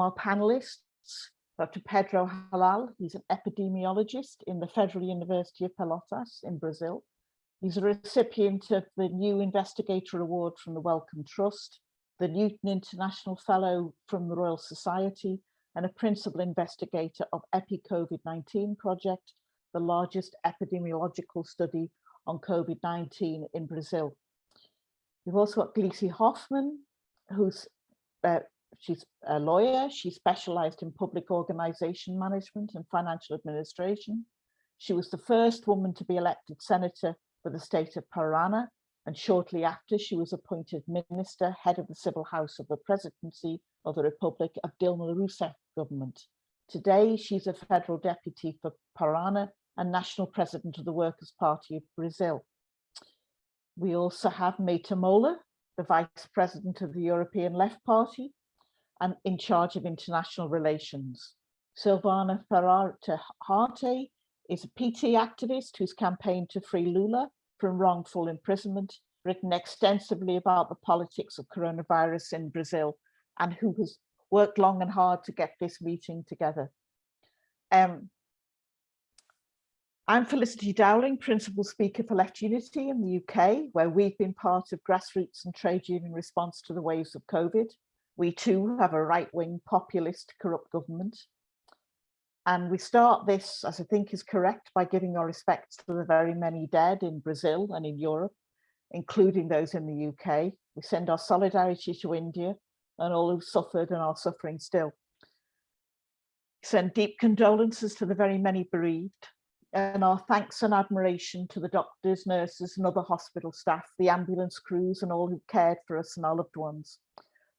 our panelists, Dr. Pedro Halal, he's an epidemiologist in the Federal University of Pelotas in Brazil. He's a recipient of the New Investigator Award from the Wellcome Trust, the Newton International Fellow from the Royal Society, and a principal investigator of EPI-COVID-19 project, the largest epidemiological study on COVID-19 in Brazil. We've also got Glissy Hoffman, who's uh, she's a lawyer. She specialized in public organization management and financial administration. She was the first woman to be elected senator for the state of Parana. And shortly after, she was appointed minister, head of the civil house of the presidency of the Republic of Dilma Rousseff government. Today, she's a federal deputy for Parana and national president of the Workers' Party of Brazil. We also have Meta Mola, the vice president of the European Left Party, and in charge of international relations. Silvana Ferrarte Harte is a PT activist who's campaigned to free Lula from wrongful imprisonment, written extensively about the politics of coronavirus in Brazil, and who has worked long and hard to get this meeting together. Um, I'm Felicity Dowling, Principal Speaker for Left Unity in the UK, where we've been part of grassroots and trade union response to the waves of COVID. We too have a right-wing populist corrupt government. And we start this, as I think is correct, by giving our respects to the very many dead in Brazil and in Europe, including those in the UK. We send our solidarity to India and all who've suffered and are suffering still. Send deep condolences to the very many bereaved and our thanks and admiration to the doctors, nurses and other hospital staff, the ambulance crews and all who cared for us and our loved ones.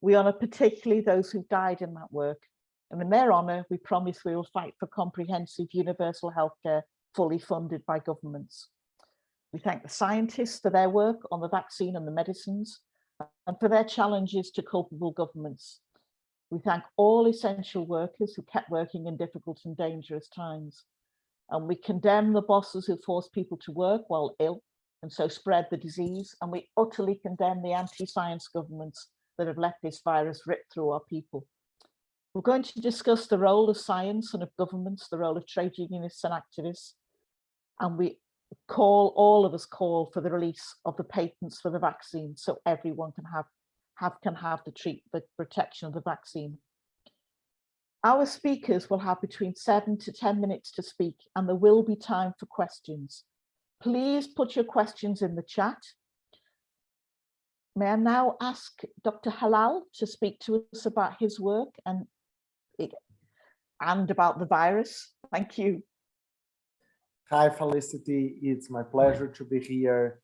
We honour particularly those who died in that work. And in their honour, we promise we will fight for comprehensive universal healthcare fully funded by governments. We thank the scientists for their work on the vaccine and the medicines and for their challenges to culpable governments. We thank all essential workers who kept working in difficult and dangerous times. And we condemn the bosses who force people to work while ill and so spread the disease. And we utterly condemn the anti-science governments that have let this virus rip through our people. We're going to discuss the role of science and of governments, the role of trade unionists and activists, and we call, all of us call for the release of the patents for the vaccine so everyone can have, have can have the treat the protection of the vaccine. Our speakers will have between seven to 10 minutes to speak and there will be time for questions. Please put your questions in the chat May I now ask Dr. Halal to speak to us about his work and, and about the virus? Thank you. Hi, Felicity. It's my pleasure to be here.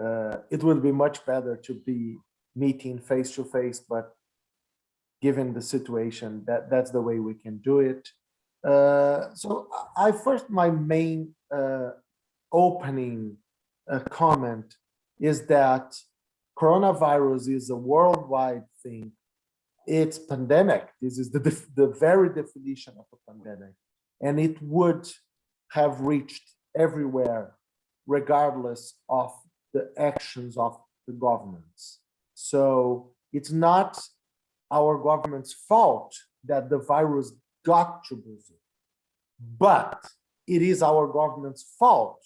Uh, it would be much better to be meeting face to face, but given the situation, that, that's the way we can do it. Uh, so I first, my main uh, opening uh, comment is that coronavirus is a worldwide thing. It's pandemic. This is the, the very definition of a pandemic. And it would have reached everywhere, regardless of the actions of the governments. So it's not our government's fault that the virus got to Brazil, but it is our government's fault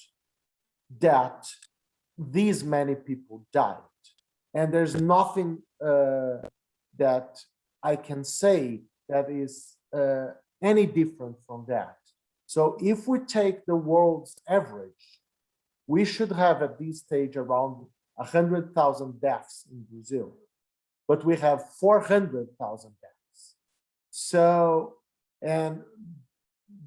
that these many people died and there's nothing uh, that I can say that is uh, any different from that. So if we take the world's average, we should have at this stage around 100,000 deaths in Brazil, but we have 400,000 deaths. So, and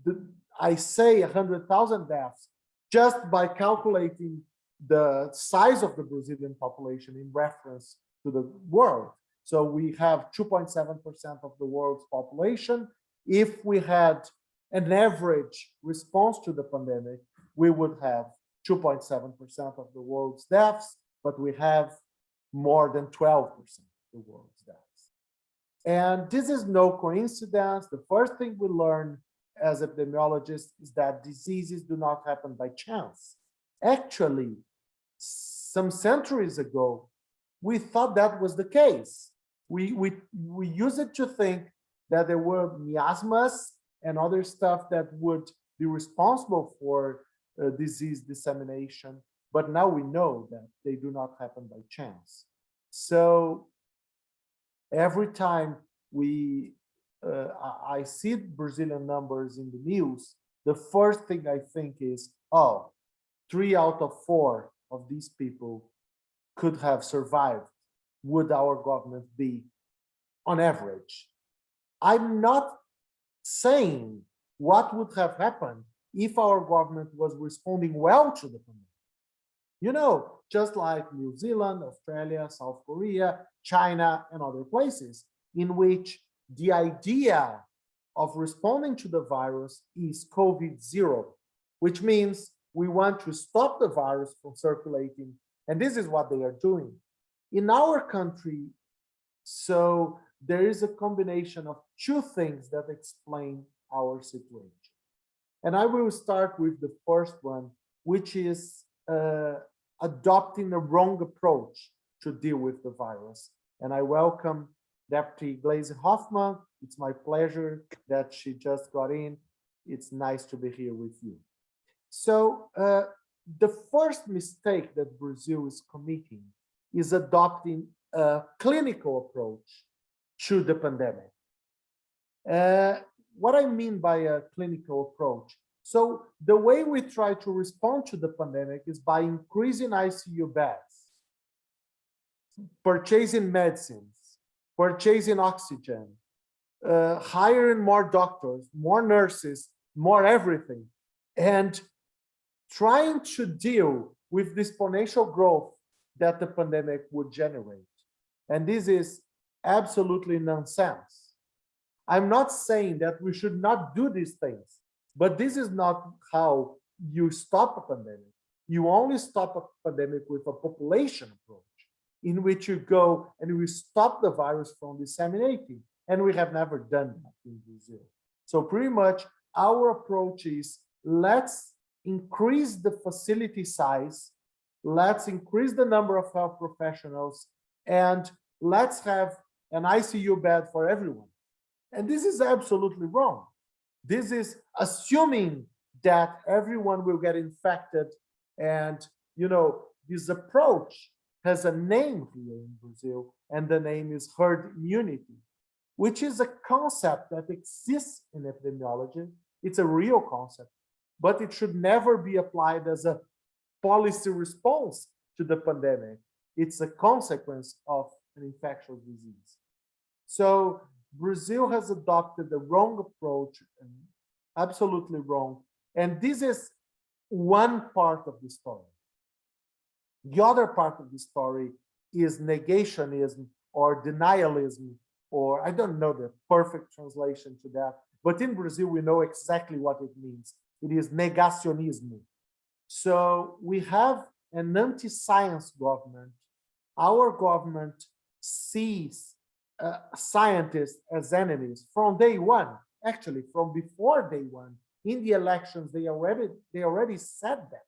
the, I say 100,000 deaths just by calculating the size of the Brazilian population in reference to the world. So we have 2.7% of the world's population. If we had an average response to the pandemic, we would have 2.7% of the world's deaths, but we have more than 12% of the world's deaths. And this is no coincidence. The first thing we learn as epidemiologists is that diseases do not happen by chance. Actually, some centuries ago, we thought that was the case. We, we, we use it to think that there were miasmas and other stuff that would be responsible for uh, disease dissemination. But now we know that they do not happen by chance. So every time we, uh, I I see Brazilian numbers in the news, the first thing I think is, oh, three out of four of these people could have survived. Would our government be on average? I'm not saying what would have happened if our government was responding well to the pandemic. You know, just like New Zealand, Australia, South Korea, China, and other places in which the idea of responding to the virus is COVID zero, which means we want to stop the virus from circulating. And this is what they are doing. In our country, so there is a combination of two things that explain our situation. And I will start with the first one, which is uh, adopting a wrong approach to deal with the virus. And I welcome Deputy Glaze Hoffman. It's my pleasure that she just got in. It's nice to be here with you. So uh, the first mistake that Brazil is committing is adopting a clinical approach to the pandemic. Uh, what I mean by a clinical approach. So the way we try to respond to the pandemic is by increasing ICU beds, purchasing medicines, purchasing oxygen, uh, hiring more doctors, more nurses, more everything, and trying to deal with the exponential growth that the pandemic would generate. And this is absolutely nonsense. I'm not saying that we should not do these things, but this is not how you stop a pandemic. You only stop a pandemic with a population approach in which you go and we stop the virus from disseminating. And we have never done that in Brazil. So pretty much our approach is let's increase the facility size, let's increase the number of health professionals, and let's have an ICU bed for everyone. And this is absolutely wrong. This is assuming that everyone will get infected. And, you know, this approach has a name here in Brazil, and the name is herd immunity, which is a concept that exists in epidemiology. It's a real concept, but it should never be applied as a policy response to the pandemic. It's a consequence of an infectious disease. So Brazil has adopted the wrong approach, absolutely wrong. And this is one part of the story. The other part of the story is negationism or denialism, or I don't know the perfect translation to that, but in Brazil, we know exactly what it means. It is negationism. So we have an anti-science government. Our government sees uh, scientists as enemies from day one, actually from before day one. In the elections, they already they already said that.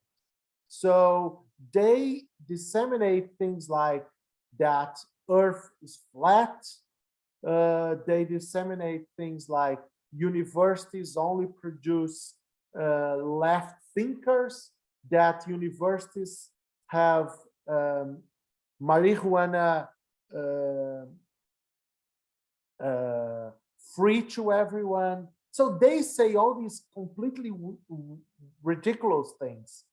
So they disseminate things like that Earth is flat. Uh, they disseminate things like universities only produce uh, left thinkers, that universities have um, marijuana uh, uh, free to everyone. So they say all these completely ridiculous things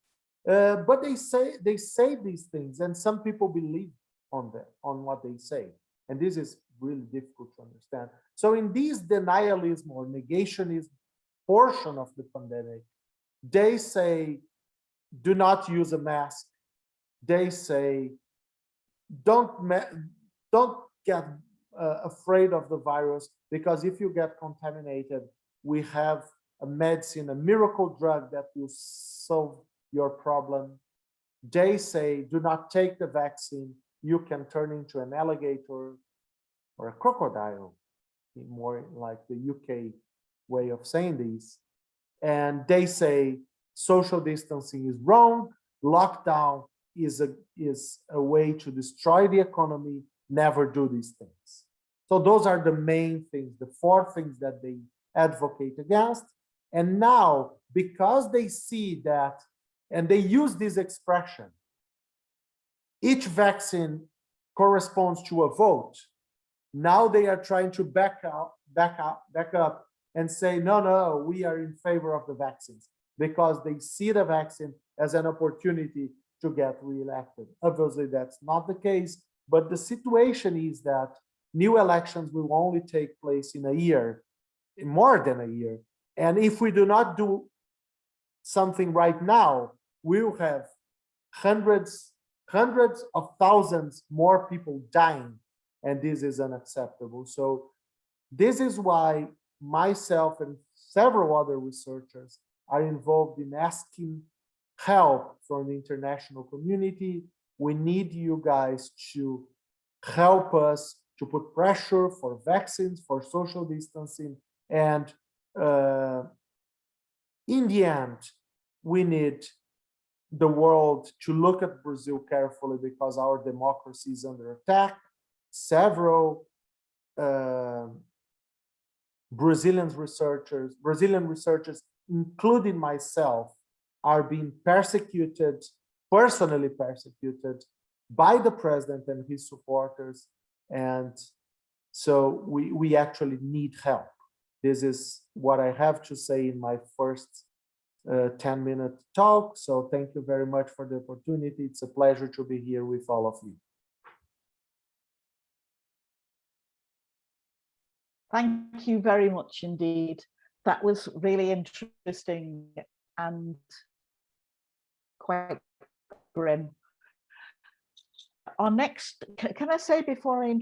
uh, but they say they say these things, and some people believe on them on what they say, and this is really difficult to understand. So in this denialism or negationism portion of the pandemic, they say, do not use a mask. They say, don't don't get uh, afraid of the virus because if you get contaminated, we have a medicine, a miracle drug that will solve your problem. They say, do not take the vaccine. You can turn into an alligator or a crocodile, more like the UK way of saying these. And they say social distancing is wrong. Lockdown is a, is a way to destroy the economy. Never do these things. So those are the main things, the four things that they advocate against. And now, because they see that, and they use this expression, each vaccine corresponds to a vote. Now they are trying to back up, back up, back up and say, no, no, we are in favor of the vaccines because they see the vaccine as an opportunity to get reelected. Obviously, that's not the case, but the situation is that new elections will only take place in a year, more than a year. And if we do not do something right now, we'll have hundreds, hundreds of thousands more people dying, and this is unacceptable. So this is why myself and several other researchers are involved in asking help from the international community. We need you guys to help us to put pressure for vaccines, for social distancing, and uh, in the end, we need the world to look at Brazil carefully because our democracy is under attack. Several uh, Brazilian researchers, Brazilian researchers, including myself, are being persecuted, personally persecuted by the president and his supporters. And so we, we actually need help. This is what I have to say in my first uh, 10 minute talk. So thank you very much for the opportunity. It's a pleasure to be here with all of you. Thank you very much indeed. That was really interesting and quite grim. Our next, can I say before I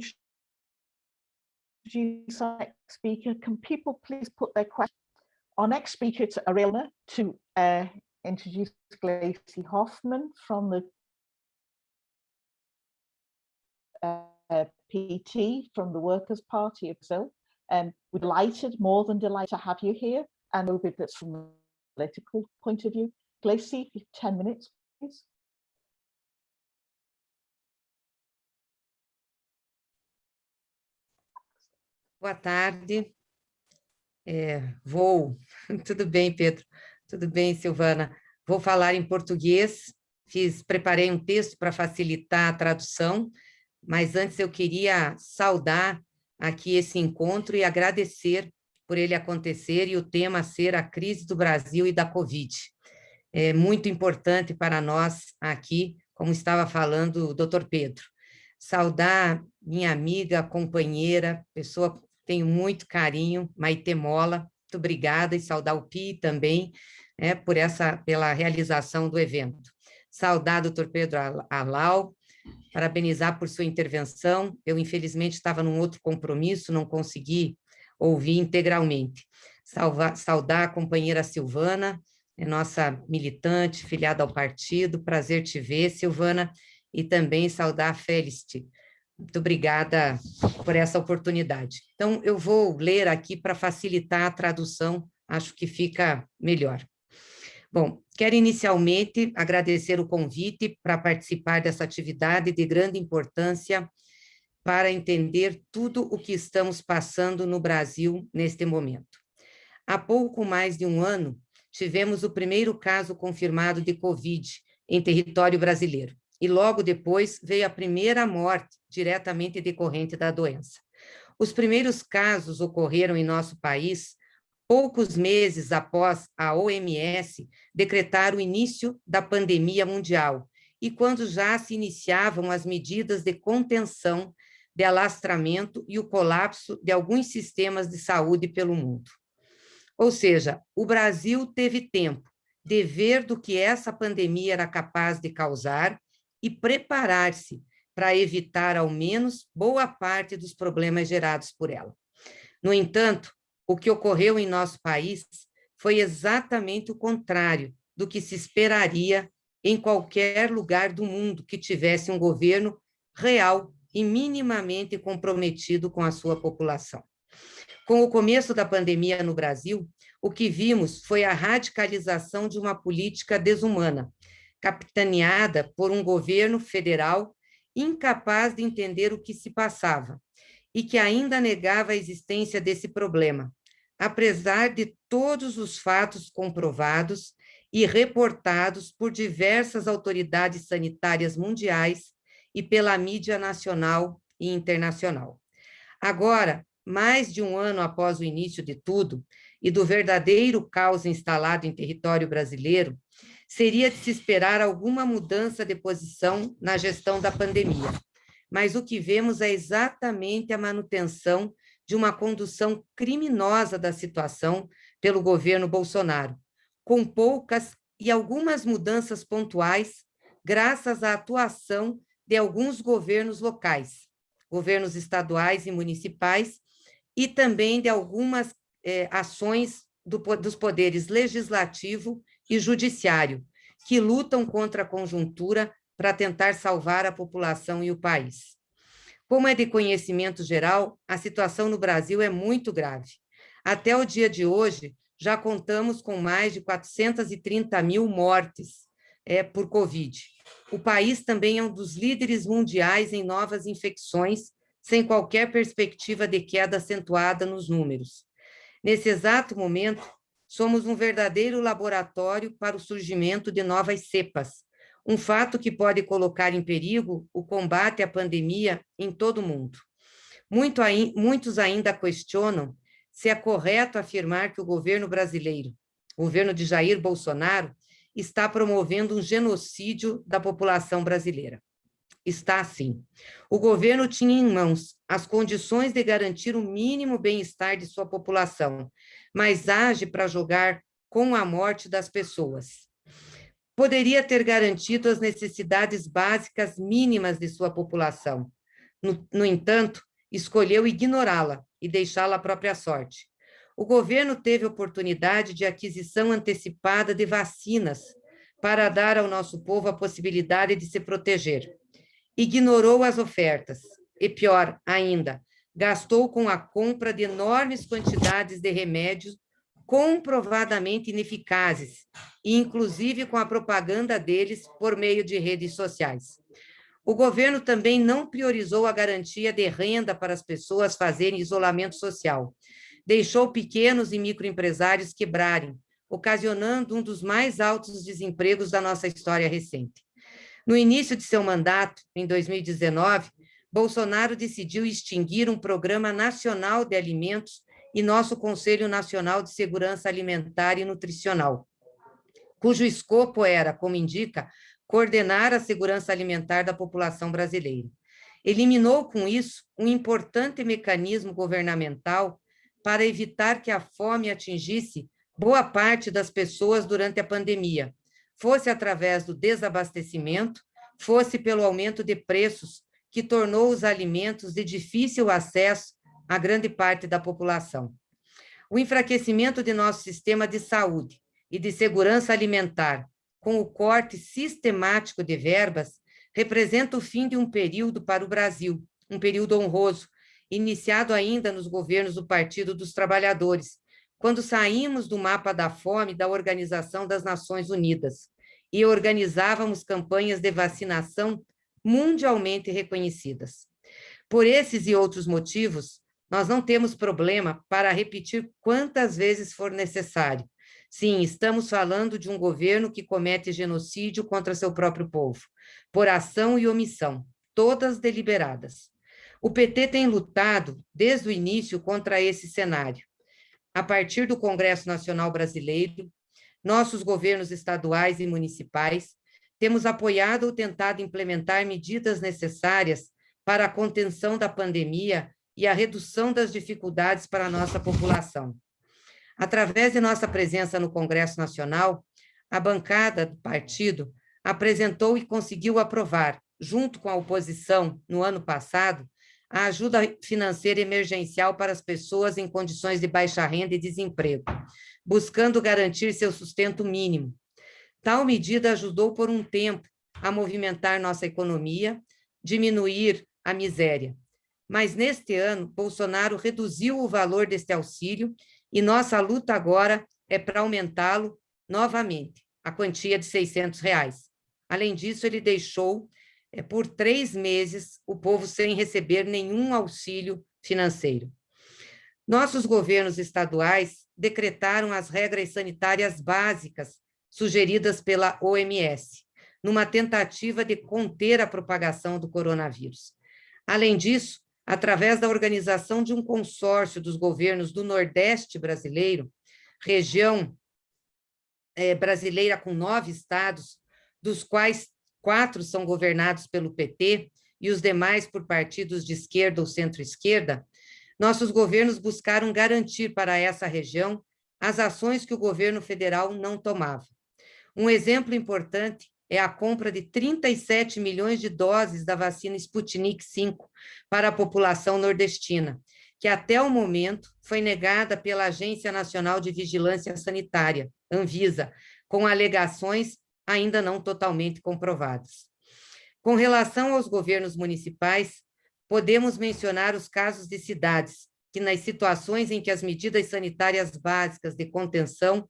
introduce our next speaker, can people please put their questions? Our next speaker, it's Arilna to uh, introduce Gleisi Hoffman from the uh, PT from the Workers' Party of Brazil. Um, we're delighted, more than delighted to have you here and a bit that's from a political point of view. Gleisi, 10 minutes, please. Boa tarde. É, vou. Tudo bem, Pedro? Tudo bem, Silvana? Vou falar em português. Fiz, preparei um texto para facilitar a tradução, mas antes eu queria saudar aqui esse encontro e agradecer por ele acontecer e o tema ser a crise do Brasil e da Covid. É muito importante para nós aqui, como estava falando o doutor Pedro. Saudar minha amiga, companheira, pessoa tenho muito carinho, Maite Mola, muito obrigada, e saudar o Pi também, né, por essa, pela realização do evento. Saudar o doutor Pedro Alau, parabenizar por sua intervenção, eu infelizmente estava num outro compromisso, não consegui ouvir integralmente. Salva, saudar a companheira Silvana, é nossa militante, filiada ao partido, prazer te ver, Silvana, e também saudar a Felicity, muito obrigada por essa oportunidade. Então, eu vou ler aqui para facilitar a tradução, acho que fica melhor. Bom, quero inicialmente agradecer o convite para participar dessa atividade de grande importância para entender tudo o que estamos passando no Brasil neste momento. Há pouco mais de um ano, tivemos o primeiro caso confirmado de Covid em território brasileiro e logo depois veio a primeira morte diretamente decorrente da doença. Os primeiros casos ocorreram em nosso país poucos meses após a OMS decretar o início da pandemia mundial e quando já se iniciavam as medidas de contenção, de alastramento e o colapso de alguns sistemas de saúde pelo mundo. Ou seja, o Brasil teve tempo de ver do que essa pandemia era capaz de causar e preparar-se para evitar, ao menos, boa parte dos problemas gerados por ela. No entanto, o que ocorreu em nosso país foi exatamente o contrário do que se esperaria em qualquer lugar do mundo que tivesse um governo real e minimamente comprometido com a sua população. Com o começo da pandemia no Brasil, o que vimos foi a radicalização de uma política desumana, capitaneada por um governo federal incapaz de entender o que se passava e que ainda negava a existência desse problema, apesar de todos os fatos comprovados e reportados por diversas autoridades sanitárias mundiais e pela mídia nacional e internacional. Agora, mais de um ano após o início de tudo e do verdadeiro caos instalado em território brasileiro, seria de se esperar alguma mudança de posição na gestão da pandemia. Mas o que vemos é exatamente a manutenção de uma condução criminosa da situação pelo governo Bolsonaro, com poucas e algumas mudanças pontuais, graças à atuação de alguns governos locais, governos estaduais e municipais, e também de algumas eh, ações do, dos poderes legislativo e judiciário, que lutam contra a conjuntura para tentar salvar a população e o país. Como é de conhecimento geral, a situação no Brasil é muito grave. Até o dia de hoje, já contamos com mais de 430 mil mortes é, por Covid. O país também é um dos líderes mundiais em novas infecções, sem qualquer perspectiva de queda acentuada nos números. Nesse exato momento, somos um verdadeiro laboratório para o surgimento de novas cepas, um fato que pode colocar em perigo o combate à pandemia em todo o mundo. Muito, muitos ainda questionam se é correto afirmar que o governo brasileiro, o governo de Jair Bolsonaro, está promovendo um genocídio da população brasileira. Está sim. O governo tinha em mãos as condições de garantir o mínimo bem-estar de sua população, mas age para jogar com a morte das pessoas. Poderia ter garantido as necessidades básicas mínimas de sua população. No, no entanto, escolheu ignorá-la e deixá-la à própria sorte. O governo teve oportunidade de aquisição antecipada de vacinas para dar ao nosso povo a possibilidade de se proteger. Ignorou as ofertas e, pior ainda, gastou com a compra de enormes quantidades de remédios comprovadamente ineficazes, inclusive com a propaganda deles por meio de redes sociais. O governo também não priorizou a garantia de renda para as pessoas fazerem isolamento social. Deixou pequenos e microempresários quebrarem, ocasionando um dos mais altos desempregos da nossa história recente. No início de seu mandato, em 2019, Bolsonaro decidiu extinguir um programa nacional de alimentos e nosso Conselho Nacional de Segurança Alimentar e Nutricional, cujo escopo era, como indica, coordenar a segurança alimentar da população brasileira. Eliminou, com isso, um importante mecanismo governamental para evitar que a fome atingisse boa parte das pessoas durante a pandemia, fosse através do desabastecimento, fosse pelo aumento de preços, que tornou os alimentos de difícil acesso a grande parte da população. O enfraquecimento de nosso sistema de saúde e de segurança alimentar, com o corte sistemático de verbas, representa o fim de um período para o Brasil, um período honroso, iniciado ainda nos governos do Partido dos Trabalhadores, quando saímos do mapa da fome da Organização das Nações Unidas e organizávamos campanhas de vacinação mundialmente reconhecidas. Por esses e outros motivos, nós não temos problema para repetir quantas vezes for necessário, Sim, estamos falando de um governo que comete genocídio contra seu próprio povo, por ação e omissão, todas deliberadas. O PT tem lutado desde o início contra esse cenário. A partir do Congresso Nacional Brasileiro, nossos governos estaduais e municipais temos apoiado ou tentado implementar medidas necessárias para a contenção da pandemia e a redução das dificuldades para a nossa população. Através de nossa presença no Congresso Nacional, a bancada do partido apresentou e conseguiu aprovar, junto com a oposição, no ano passado, a ajuda financeira emergencial para as pessoas em condições de baixa renda e desemprego, buscando garantir seu sustento mínimo. Tal medida ajudou por um tempo a movimentar nossa economia, diminuir a miséria. Mas neste ano, Bolsonaro reduziu o valor deste auxílio e nossa luta agora é para aumentá-lo novamente, a quantia de 600 reais. Além disso, ele deixou é, por três meses o povo sem receber nenhum auxílio financeiro. Nossos governos estaduais decretaram as regras sanitárias básicas sugeridas pela OMS, numa tentativa de conter a propagação do coronavírus. Além disso, através da organização de um consórcio dos governos do Nordeste brasileiro, região é, brasileira com nove estados, dos quais quatro são governados pelo PT e os demais por partidos de esquerda ou centro-esquerda, nossos governos buscaram garantir para essa região as ações que o governo federal não tomava. Um exemplo importante é a compra de 37 milhões de doses da vacina Sputnik V para a população nordestina, que até o momento foi negada pela Agência Nacional de Vigilância Sanitária, Anvisa, com alegações ainda não totalmente comprovadas. Com relação aos governos municipais, podemos mencionar os casos de cidades que, nas situações em que as medidas sanitárias básicas de contenção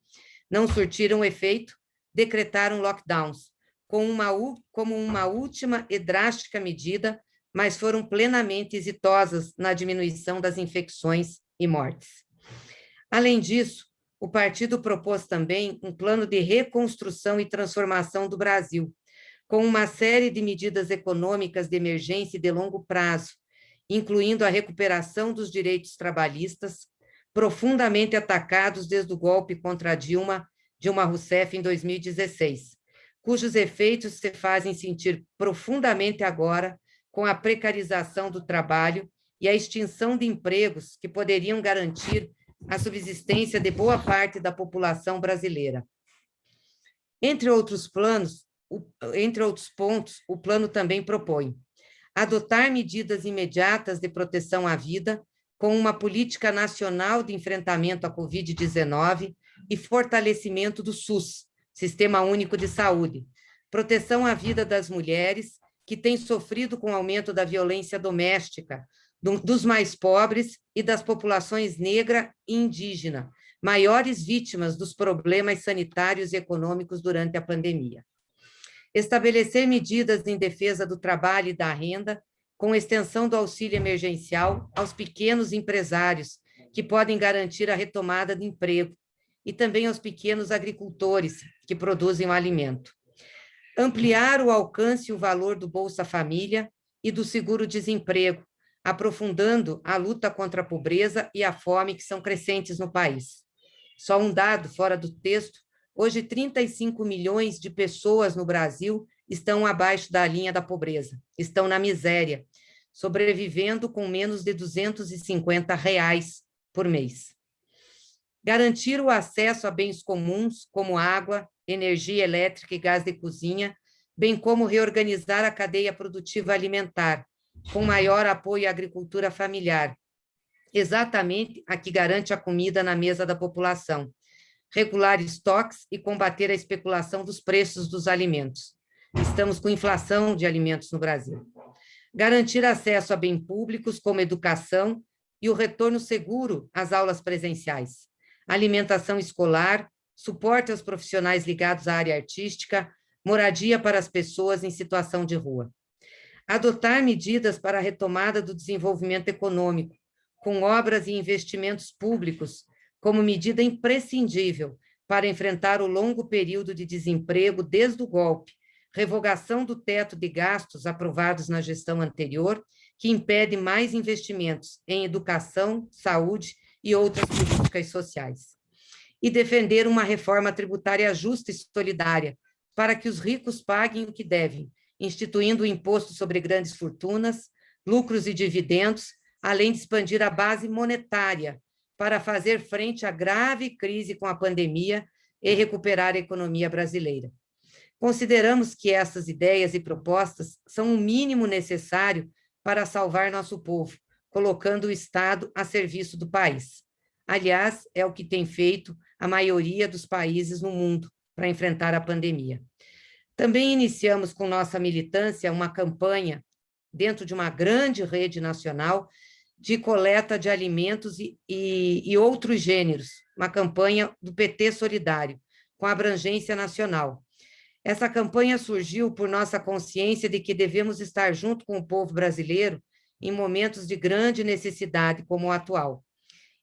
não surtiram efeito, decretaram lockdowns, com uma, como uma última e drástica medida, mas foram plenamente exitosas na diminuição das infecções e mortes. Além disso, o partido propôs também um plano de reconstrução e transformação do Brasil, com uma série de medidas econômicas de emergência e de longo prazo, incluindo a recuperação dos direitos trabalhistas, profundamente atacados desde o golpe contra Dilma, Dilma Rousseff em 2016, cujos efeitos se fazem sentir profundamente agora com a precarização do trabalho e a extinção de empregos que poderiam garantir a subsistência de boa parte da população brasileira. Entre outros planos, o, entre outros pontos, o plano também propõe adotar medidas imediatas de proteção à vida, com uma política nacional de enfrentamento à Covid-19 e fortalecimento do SUS, Sistema Único de Saúde, proteção à vida das mulheres que têm sofrido com o aumento da violência doméstica, do, dos mais pobres e das populações negra e indígena, maiores vítimas dos problemas sanitários e econômicos durante a pandemia. Estabelecer medidas em defesa do trabalho e da renda, com extensão do auxílio emergencial aos pequenos empresários, que podem garantir a retomada do emprego, e também aos pequenos agricultores que produzem o alimento. Ampliar o alcance e o valor do Bolsa Família e do seguro-desemprego, aprofundando a luta contra a pobreza e a fome que são crescentes no país. Só um dado fora do texto, hoje 35 milhões de pessoas no Brasil estão abaixo da linha da pobreza, estão na miséria, sobrevivendo com menos de 250 reais por mês garantir o acesso a bens comuns, como água, energia elétrica e gás de cozinha, bem como reorganizar a cadeia produtiva alimentar, com maior apoio à agricultura familiar, exatamente a que garante a comida na mesa da população, regular estoques e combater a especulação dos preços dos alimentos. Estamos com inflação de alimentos no Brasil. Garantir acesso a bens públicos, como educação, e o retorno seguro às aulas presenciais alimentação escolar, suporte aos profissionais ligados à área artística, moradia para as pessoas em situação de rua. Adotar medidas para a retomada do desenvolvimento econômico, com obras e investimentos públicos como medida imprescindível para enfrentar o longo período de desemprego desde o golpe, revogação do teto de gastos aprovados na gestão anterior, que impede mais investimentos em educação, saúde e outras políticas sociais. E defender uma reforma tributária justa e solidária, para que os ricos paguem o que devem, instituindo o imposto sobre grandes fortunas, lucros e dividendos, além de expandir a base monetária para fazer frente à grave crise com a pandemia e recuperar a economia brasileira. Consideramos que essas ideias e propostas são o mínimo necessário para salvar nosso povo, colocando o Estado a serviço do país. Aliás, é o que tem feito a maioria dos países no mundo para enfrentar a pandemia. Também iniciamos com nossa militância uma campanha dentro de uma grande rede nacional de coleta de alimentos e, e, e outros gêneros, uma campanha do PT Solidário, com abrangência nacional. Essa campanha surgiu por nossa consciência de que devemos estar junto com o povo brasileiro em momentos de grande necessidade como o atual.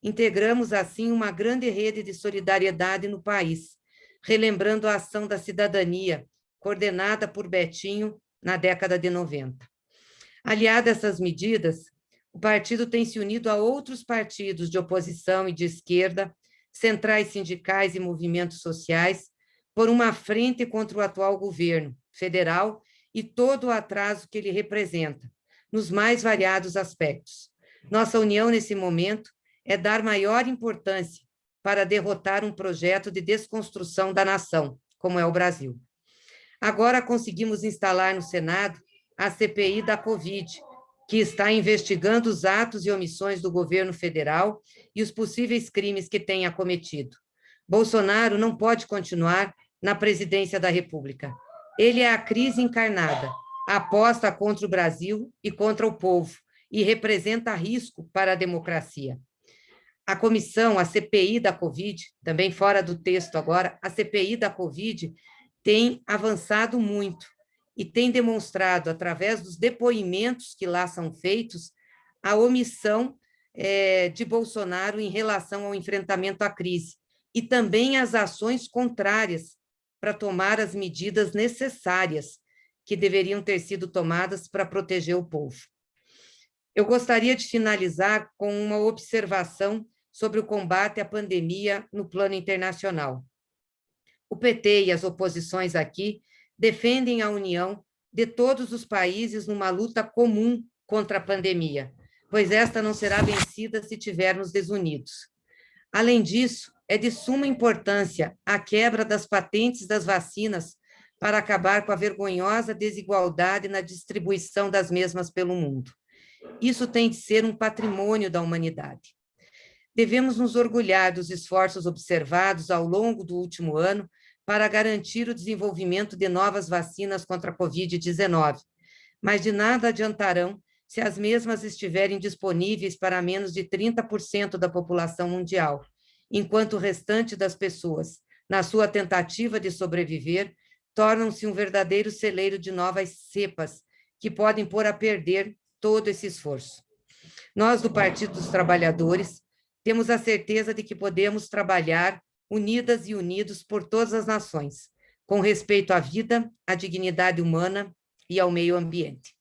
Integramos, assim, uma grande rede de solidariedade no país, relembrando a ação da cidadania, coordenada por Betinho na década de 90. Aliada a essas medidas, o partido tem se unido a outros partidos de oposição e de esquerda, centrais sindicais e movimentos sociais, por uma frente contra o atual governo federal e todo o atraso que ele representa, nos mais variados aspectos. Nossa união nesse momento é dar maior importância para derrotar um projeto de desconstrução da nação, como é o Brasil. Agora conseguimos instalar no Senado a CPI da Covid, que está investigando os atos e omissões do governo federal e os possíveis crimes que tenha cometido. Bolsonaro não pode continuar na presidência da República. Ele é a crise encarnada, aposta contra o Brasil e contra o povo, e representa risco para a democracia a comissão, a CPI da Covid, também fora do texto agora, a CPI da Covid tem avançado muito e tem demonstrado, através dos depoimentos que lá são feitos, a omissão é, de Bolsonaro em relação ao enfrentamento à crise e também as ações contrárias para tomar as medidas necessárias que deveriam ter sido tomadas para proteger o povo. Eu gostaria de finalizar com uma observação sobre o combate à pandemia no plano internacional. O PT e as oposições aqui defendem a união de todos os países numa luta comum contra a pandemia, pois esta não será vencida se tivermos desunidos. Além disso, é de suma importância a quebra das patentes das vacinas para acabar com a vergonhosa desigualdade na distribuição das mesmas pelo mundo. Isso tem de ser um patrimônio da humanidade devemos nos orgulhar dos esforços observados ao longo do último ano para garantir o desenvolvimento de novas vacinas contra a Covid-19, mas de nada adiantarão se as mesmas estiverem disponíveis para menos de 30% da população mundial, enquanto o restante das pessoas, na sua tentativa de sobreviver, tornam-se um verdadeiro celeiro de novas cepas que podem pôr a perder todo esse esforço. Nós, do Partido dos Trabalhadores, temos a certeza de que podemos trabalhar unidas e unidos por todas as nações, com respeito à vida, à dignidade humana e ao meio ambiente.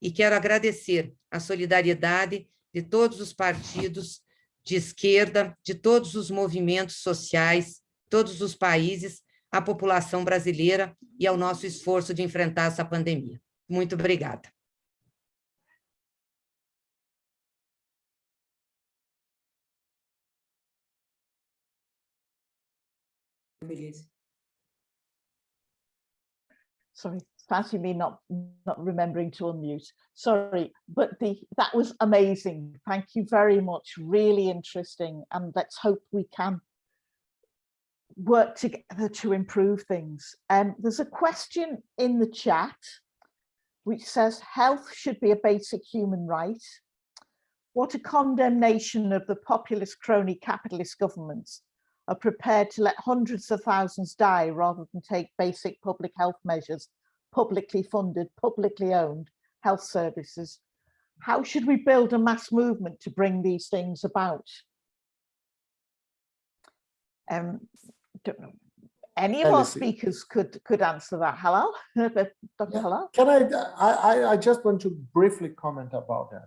E quero agradecer a solidariedade de todos os partidos de esquerda, de todos os movimentos sociais, todos os países, à população brasileira e ao nosso esforço de enfrentar essa pandemia. Muito obrigada. Beleza. Sorry, fancy me not not remembering to unmute. Sorry, but the that was amazing. Thank you very much. Really interesting. And let's hope we can work together to improve things. Um, there's a question in the chat which says health should be a basic human right. What a condemnation of the populist crony capitalist governments are prepared to let hundreds of thousands die rather than take basic public health measures, publicly funded, publicly owned health services. How should we build a mass movement to bring these things about? Um, don't know. Any of our speakers could could answer that. Hello, Dr. Yeah. Hello. Can I, I, I just want to briefly comment about that.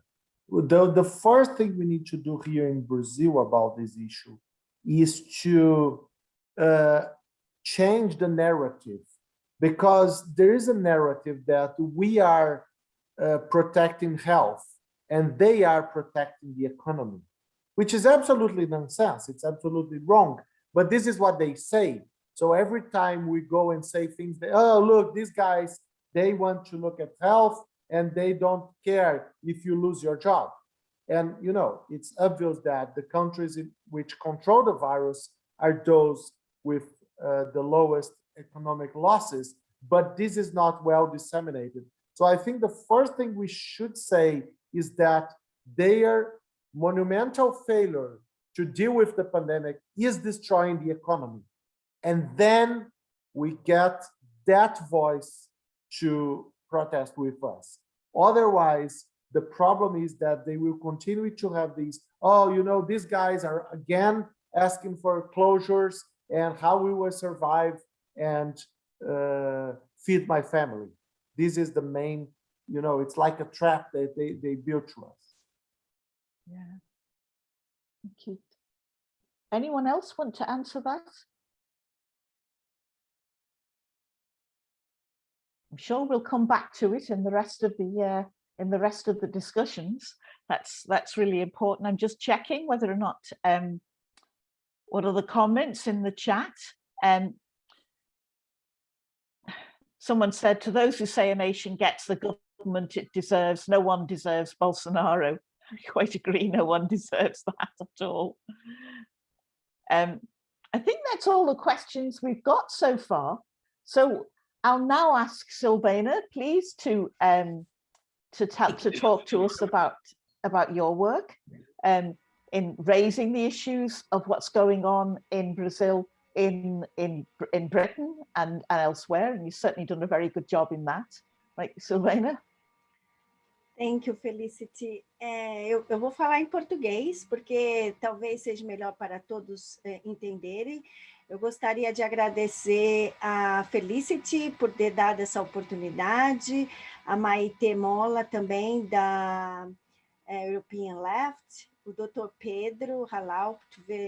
The, the first thing we need to do here in Brazil about this issue is to uh, change the narrative because there is a narrative that we are uh, protecting health and they are protecting the economy, which is absolutely nonsense. It's absolutely wrong. But this is what they say. So every time we go and say things oh, look, these guys, they want to look at health and they don't care if you lose your job. And, you know, it's obvious that the countries which control the virus are those with uh, the lowest economic losses, but this is not well disseminated. So I think the first thing we should say is that their monumental failure to deal with the pandemic is destroying the economy. And then we get that voice to protest with us. Otherwise, The problem is that they will continue to have these, oh, you know, these guys are again asking for closures and how we will survive and uh, feed my family. This is the main, you know, it's like a trap that they, they built to us. Yeah. Thank you. Anyone else want to answer that? I'm sure we'll come back to it in the rest of the uh, in the rest of the discussions. That's that's really important. I'm just checking whether or not um, what are the comments in the chat. Um, someone said to those who say a nation gets the government it deserves, no one deserves Bolsonaro. I quite agree, no one deserves that at all. Um, I think that's all the questions we've got so far. So I'll now ask Silvana, please, to um, to, to talk to us about about your work um, in raising the issues of what's going on in Brazil, in in in Britain and, and elsewhere. And you've certainly done a very good job in that. Right, Silvana? Thank you, Felicity. É, eu, eu, vou falar em português, porque talvez seja melhor para todos é, entenderem. Eu gostaria de agradecer a Felicity por ter dado essa oportunidade, a Maite Mola também, da é, European Left, o doutor Pedro Halal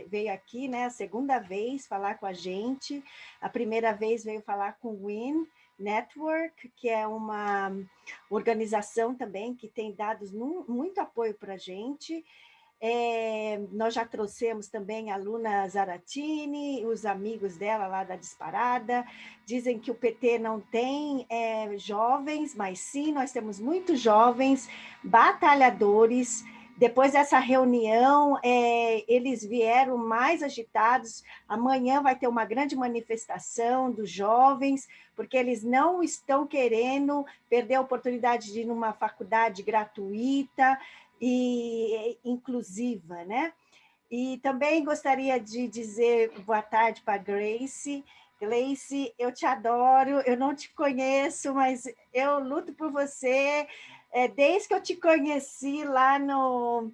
veio aqui, né, a segunda vez falar com a gente, a primeira vez veio falar com o Win, Network, que é uma organização também que tem dado muito apoio para a gente. É, nós já trouxemos também a Luna Zaratini, os amigos dela lá da Disparada, dizem que o PT não tem é, jovens, mas sim, nós temos muitos jovens batalhadores, depois dessa reunião, é, eles vieram mais agitados. Amanhã vai ter uma grande manifestação dos jovens, porque eles não estão querendo perder a oportunidade de ir numa faculdade gratuita e inclusiva, né? E também gostaria de dizer boa tarde para Grace. Grace, eu te adoro, eu não te conheço, mas eu luto por você, é, desde que eu te conheci lá no,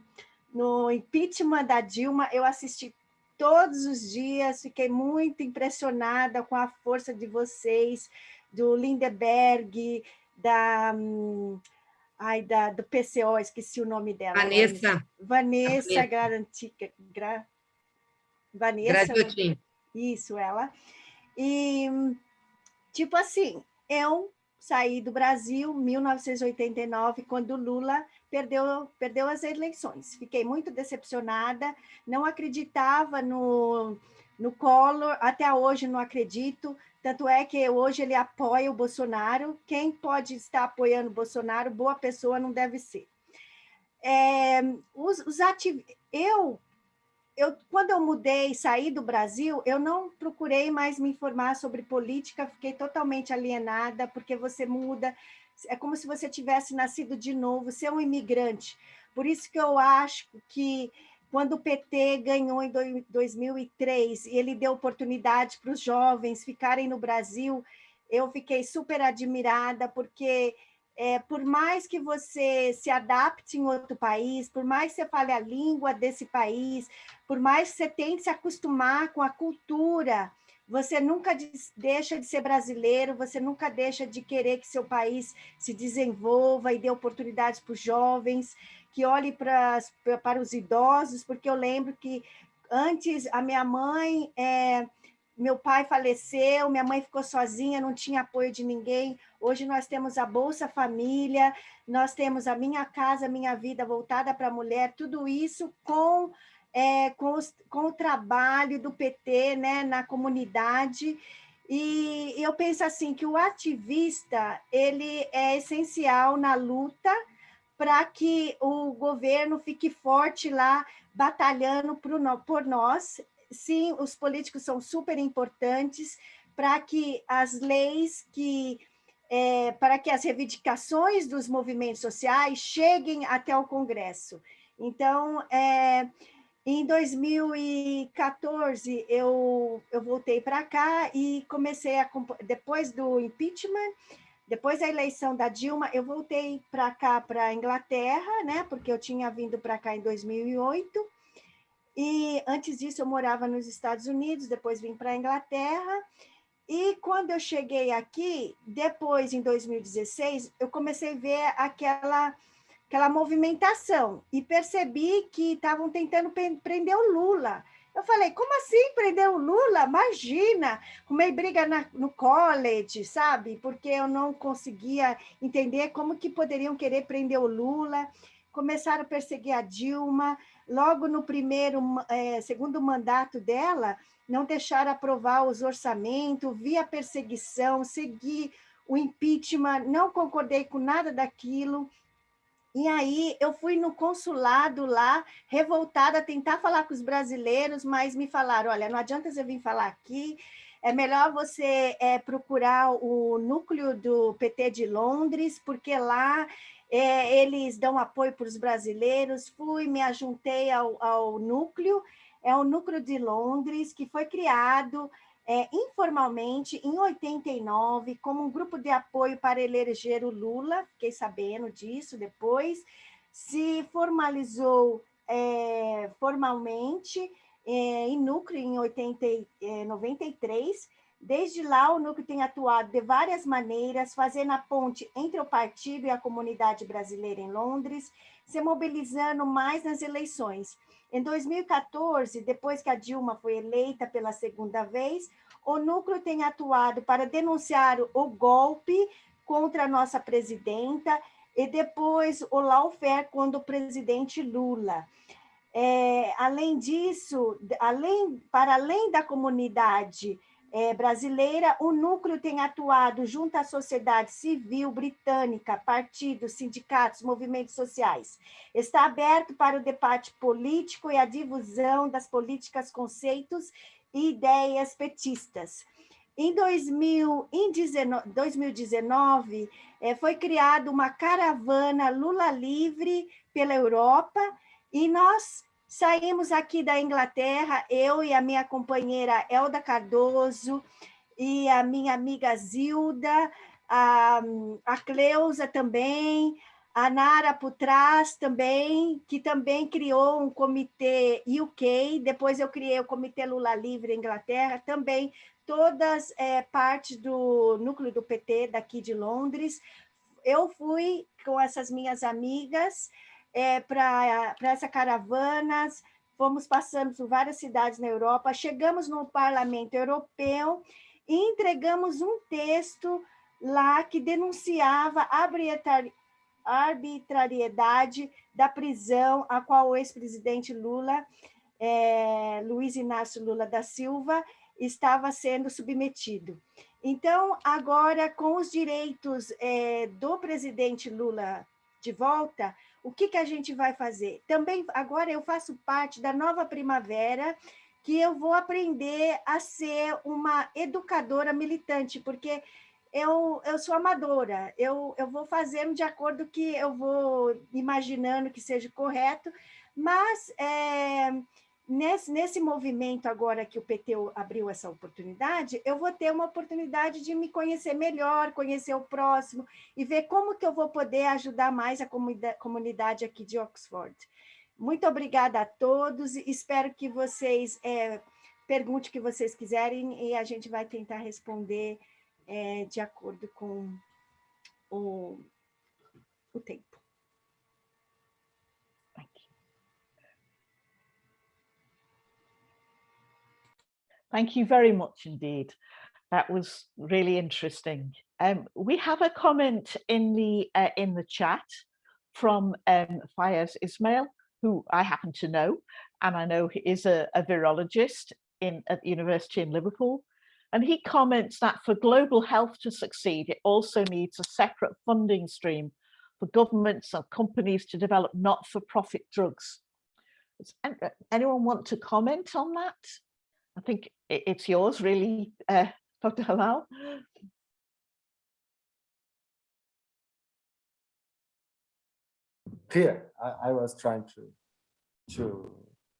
no impeachment da Dilma, eu assisti todos os dias, fiquei muito impressionada com a força de vocês, do Lindeberg, da, ai, da, do PCO, esqueci o nome dela. Vanessa. Vanessa Garantica. Gra, Vanessa. Gradiotin. Isso, ela. E, tipo assim, eu saí do Brasil em 1989, quando Lula perdeu, perdeu as eleições. Fiquei muito decepcionada, não acreditava no, no Collor, até hoje não acredito, tanto é que hoje ele apoia o Bolsonaro. Quem pode estar apoiando o Bolsonaro, boa pessoa não deve ser. É, os, os ativ... Eu eu, quando eu mudei, saí do Brasil, eu não procurei mais me informar sobre política, fiquei totalmente alienada, porque você muda, é como se você tivesse nascido de novo, você é um imigrante. Por isso que eu acho que quando o PT ganhou em 2003 e ele deu oportunidade para os jovens ficarem no Brasil, eu fiquei super admirada, porque é, por mais que você se adapte em outro país, por mais que você fale a língua desse país, por mais que você tente se acostumar com a cultura, você nunca deixa de ser brasileiro, você nunca deixa de querer que seu país se desenvolva e dê oportunidades para os jovens, que olhe para, para os idosos, porque eu lembro que antes a minha mãe... É, meu pai faleceu, minha mãe ficou sozinha, não tinha apoio de ninguém. Hoje nós temos a Bolsa Família, nós temos a Minha Casa, Minha Vida voltada para a mulher, tudo isso com, é, com, os, com o trabalho do PT né, na comunidade. E eu penso assim que o ativista ele é essencial na luta para que o governo fique forte lá, batalhando por nós, sim, os políticos são super importantes para que as leis que é, para que as reivindicações dos movimentos sociais cheguem até o Congresso. Então, é, em 2014, eu, eu voltei para cá e comecei a, depois do impeachment, Depois da eleição da Dilma, eu voltei para cá, para a Inglaterra, né? Porque eu tinha vindo para cá em 2008. E antes disso eu morava nos Estados Unidos, depois vim para a Inglaterra. E quando eu cheguei aqui, depois em 2016, eu comecei a ver aquela aquela movimentação e percebi que estavam tentando prender o Lula. Eu falei, como assim prender o Lula? Imagina! Arrumei briga na, no college, sabe? Porque eu não conseguia entender como que poderiam querer prender o Lula. Começaram a perseguir a Dilma. Logo no primeiro, é, segundo mandato dela, não deixaram aprovar os orçamentos, via perseguição, segui o impeachment, não concordei com nada daquilo. E aí eu fui no consulado lá, revoltada, tentar falar com os brasileiros, mas me falaram, olha, não adianta você vir falar aqui, é melhor você é, procurar o núcleo do PT de Londres, porque lá é, eles dão apoio para os brasileiros. Fui, me ajuntei ao, ao núcleo, é o núcleo de Londres, que foi criado é, informalmente, em 89, como um grupo de apoio para eleger o Lula, fiquei sabendo disso depois, se formalizou é, formalmente é, em núcleo em 80, 93. É, Desde lá, o núcleo tem atuado de várias maneiras, fazendo a ponte entre o partido e a comunidade brasileira em Londres, se mobilizando mais nas eleições. Em 2014, depois que a Dilma foi eleita pela segunda vez, o núcleo tem atuado para denunciar o golpe contra a nossa presidenta e depois o lawfare contra o presidente Lula. É, além disso, além, para além da comunidade é, brasileira, o núcleo tem atuado junto à sociedade civil britânica, partidos, sindicatos, movimentos sociais. Está aberto para o debate político e a difusão das políticas, conceitos e ideias petistas. Em 2019, é, foi criada uma caravana Lula Livre pela Europa e nós Saímos aqui da Inglaterra, eu e a minha companheira Elda Cardoso e a minha amiga Zilda, a, a Cleusa também, a Nara Putraz também, que também criou um comitê UK, depois eu criei o Comitê Lula Livre Inglaterra, também todas é, partes do núcleo do PT daqui de Londres. Eu fui com essas minhas amigas, é, para essa caravanas, fomos passando por várias cidades na Europa, chegamos no Parlamento Europeu e entregamos um texto lá que denunciava a arbitrariedade da prisão a qual o ex-presidente Lula, é, Luiz Inácio Lula da Silva, estava sendo submetido. Então, agora, com os direitos é, do presidente Lula de volta, o que, que a gente vai fazer? Também, agora eu faço parte da nova primavera, que eu vou aprender a ser uma educadora militante, porque eu, eu sou amadora, eu, eu vou fazendo de acordo que eu vou imaginando que seja correto, mas é, nesse, nesse movimento agora que o PT abriu essa oportunidade, eu vou ter uma oportunidade de me conhecer melhor, conhecer o próximo e ver como que eu vou poder ajudar mais a comunidade aqui de Oxford. Muito obrigada a todos, espero que vocês é, perguntem o que vocês quiserem e a gente vai tentar responder é, de acordo com o, o tempo. Thank you very much indeed. That was really interesting. Um, we have a comment in the uh, in the chat from um, Fayez Ismail, who I happen to know, and I know he is a, a virologist in at the University in Liverpool. And he comments that for global health to succeed, it also needs a separate funding stream for governments and companies to develop not-for-profit drugs. Does anyone want to comment on that? I think it's yours really, uh, Dr. Halal. Here, I, I, was trying to to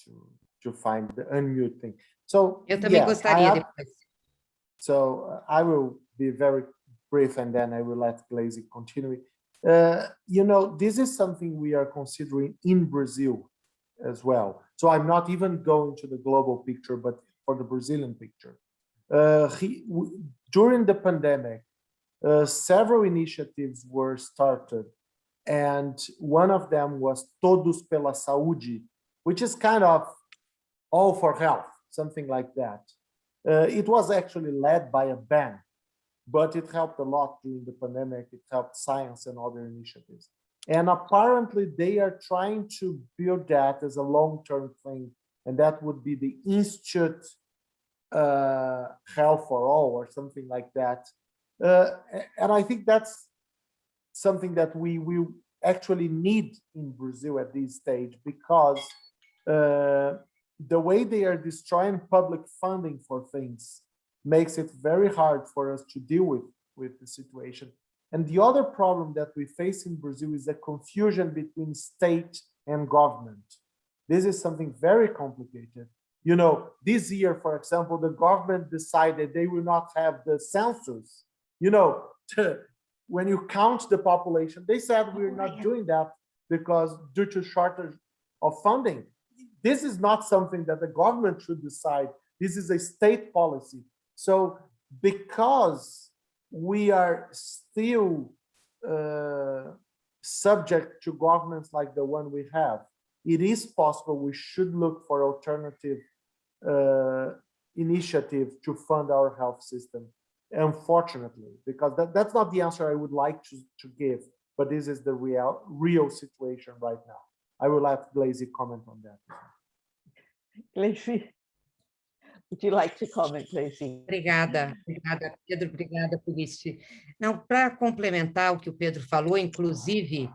to to find the unmute thing. So Eu também yeah, gostaria have, depois. So uh, I will be very brief and then I will let Glazy continue. Uh, you know, this is something we are considering in Brazil as well. So I'm not even going to the global picture, but for the Brazilian picture. Uh, he, during the pandemic, uh, several initiatives were started, and one of them was Todos pela Saúde, which is kind of all for health, something like that. Uh, it was actually led by a bank, but it helped a lot during the pandemic. It helped science and other initiatives. And apparently they are trying to build that as a long-term thing. And that would be the Institute uh, Health for All or something like that. Uh, and I think that's something that we, we actually need in Brazil at this stage because uh, the way they are destroying public funding for things makes it very hard for us to deal with, with the situation. And the other problem that we face in Brazil is the confusion between state and government. This is something very complicated. You know, this year, for example, the government decided they will not have the census. You know, to, when you count the population, they said we're not doing that because due to shortage of funding. This is not something that the government should decide. This is a state policy. So because we are still uh, subject to governments like the one we have, it is possible we should look for alternative Uh, initiative to fund our health system, unfortunately, because that, that's not the answer I would like to, to give, but this is the real, real situation right now. I will have Glazy comment on that. Glazy, would you like to comment, Glazy? Obrigada, obrigada, Pedro, obrigada por isso. Não, para complementar o que o Pedro falou, inclusive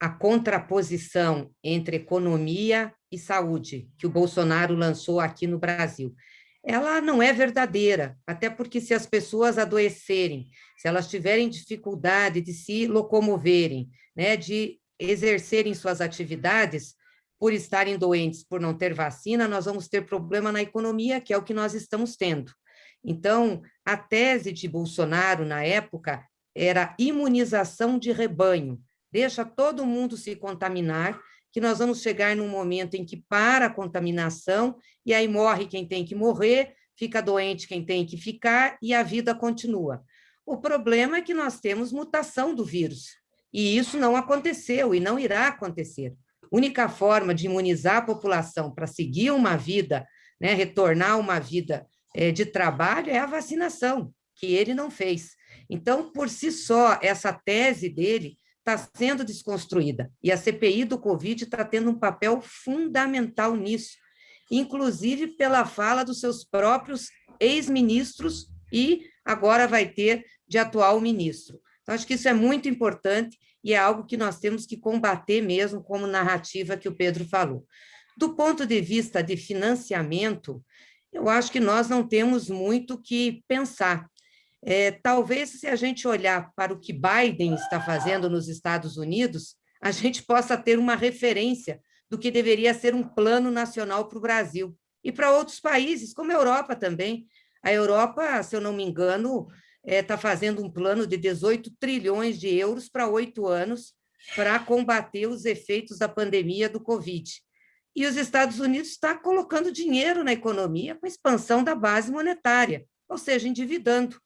a contraposição entre economia e saúde, que o Bolsonaro lançou aqui no Brasil, ela não é verdadeira, até porque se as pessoas adoecerem, se elas tiverem dificuldade de se locomoverem, né, de exercerem suas atividades, por estarem doentes, por não ter vacina, nós vamos ter problema na economia, que é o que nós estamos tendo. Então, a tese de Bolsonaro, na época, era imunização de rebanho. Deixa todo mundo se contaminar, que nós vamos chegar num momento em que para a contaminação, e aí morre quem tem que morrer, fica doente quem tem que ficar, e a vida continua. O problema é que nós temos mutação do vírus, e isso não aconteceu e não irá acontecer única forma de imunizar a população para seguir uma vida, né, retornar uma vida é, de trabalho é a vacinação, que ele não fez. Então, por si só, essa tese dele está sendo desconstruída, e a CPI do Covid está tendo um papel fundamental nisso, inclusive pela fala dos seus próprios ex-ministros e agora vai ter de atual ministro. Então, acho que isso é muito importante e é algo que nós temos que combater mesmo, como narrativa que o Pedro falou. Do ponto de vista de financiamento, eu acho que nós não temos muito que pensar. É, talvez, se a gente olhar para o que Biden está fazendo nos Estados Unidos, a gente possa ter uma referência do que deveria ser um plano nacional para o Brasil e para outros países, como a Europa também. A Europa, se eu não me engano, está é, tá fazendo um plano de 18 trilhões de euros para oito anos para combater os efeitos da pandemia do Covid. E os Estados Unidos está colocando dinheiro na economia com expansão da base monetária, ou seja, endividando.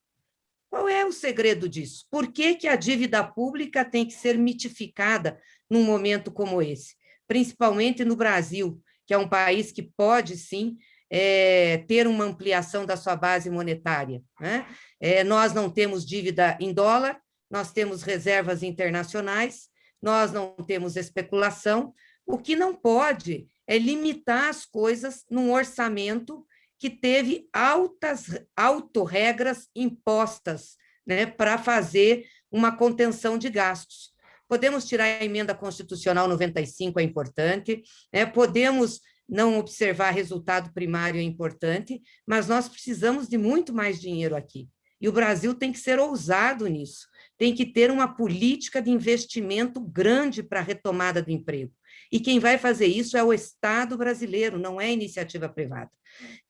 Qual é o segredo disso? Por que, que a dívida pública tem que ser mitificada num momento como esse? Principalmente no Brasil, que é um país que pode, sim, é, ter uma ampliação da sua base monetária. Né? É, nós não temos dívida em dólar, nós temos reservas internacionais, nós não temos especulação, o que não pode é limitar as coisas num orçamento que teve altas autorregras impostas né, para fazer uma contenção de gastos. Podemos tirar a emenda constitucional 95, é importante, né, podemos não observar resultado primário é importante, mas nós precisamos de muito mais dinheiro aqui. E o Brasil tem que ser ousado nisso, tem que ter uma política de investimento grande para a retomada do emprego. E quem vai fazer isso é o Estado brasileiro, não é iniciativa privada.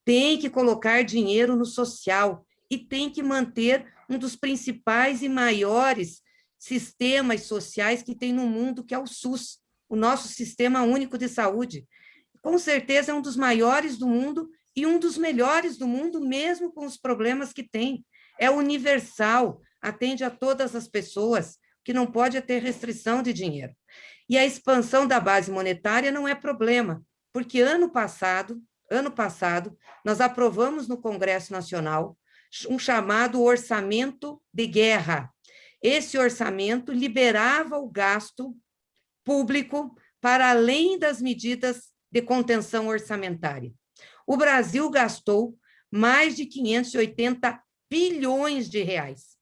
Tem que colocar dinheiro no social e tem que manter um dos principais e maiores sistemas sociais que tem no mundo, que é o SUS, o nosso Sistema Único de Saúde. Com certeza é um dos maiores do mundo e um dos melhores do mundo, mesmo com os problemas que tem. É universal, atende a todas as pessoas, que não pode ter restrição de dinheiro. E a expansão da base monetária não é problema, porque ano passado, ano passado, nós aprovamos no Congresso Nacional um chamado orçamento de guerra. Esse orçamento liberava o gasto público para além das medidas de contenção orçamentária. O Brasil gastou mais de 580 bilhões de reais.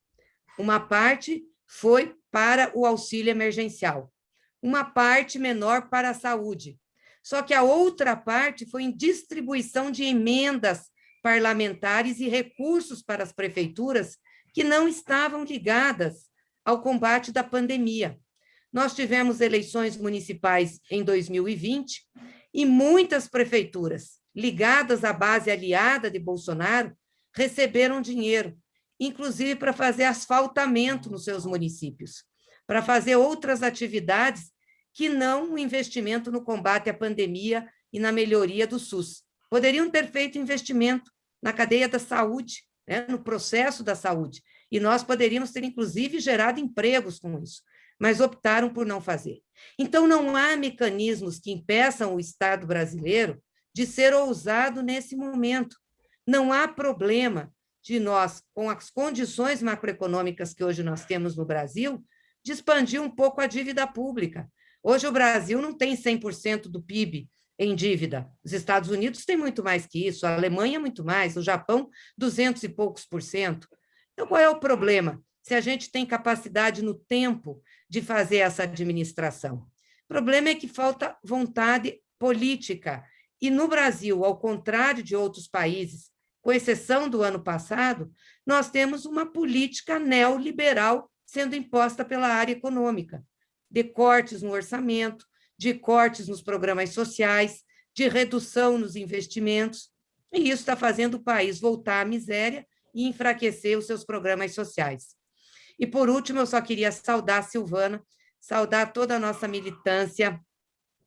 Uma parte foi para o auxílio emergencial, uma parte menor para a saúde. Só que a outra parte foi em distribuição de emendas parlamentares e recursos para as prefeituras que não estavam ligadas ao combate da pandemia. Nós tivemos eleições municipais em 2020 e muitas prefeituras ligadas à base aliada de Bolsonaro receberam dinheiro, inclusive para fazer asfaltamento nos seus municípios, para fazer outras atividades que não o investimento no combate à pandemia e na melhoria do SUS. Poderiam ter feito investimento na cadeia da saúde, né, no processo da saúde, e nós poderíamos ter, inclusive, gerado empregos com isso, mas optaram por não fazer. Então, não há mecanismos que impeçam o Estado brasileiro de ser ousado nesse momento. Não há problema de nós, com as condições macroeconômicas que hoje nós temos no Brasil, de expandir um pouco a dívida pública. Hoje o Brasil não tem 100% do PIB em dívida. Os Estados Unidos têm muito mais que isso, a Alemanha muito mais, o Japão 200 e poucos por cento. Então, qual é o problema? Se a gente tem capacidade no tempo de fazer essa administração. O problema é que falta vontade política. E no Brasil, ao contrário de outros países, com exceção do ano passado, nós temos uma política neoliberal sendo imposta pela área econômica, de cortes no orçamento, de cortes nos programas sociais, de redução nos investimentos, e isso está fazendo o país voltar à miséria e enfraquecer os seus programas sociais. E, por último, eu só queria saudar a Silvana, saudar toda a nossa militância,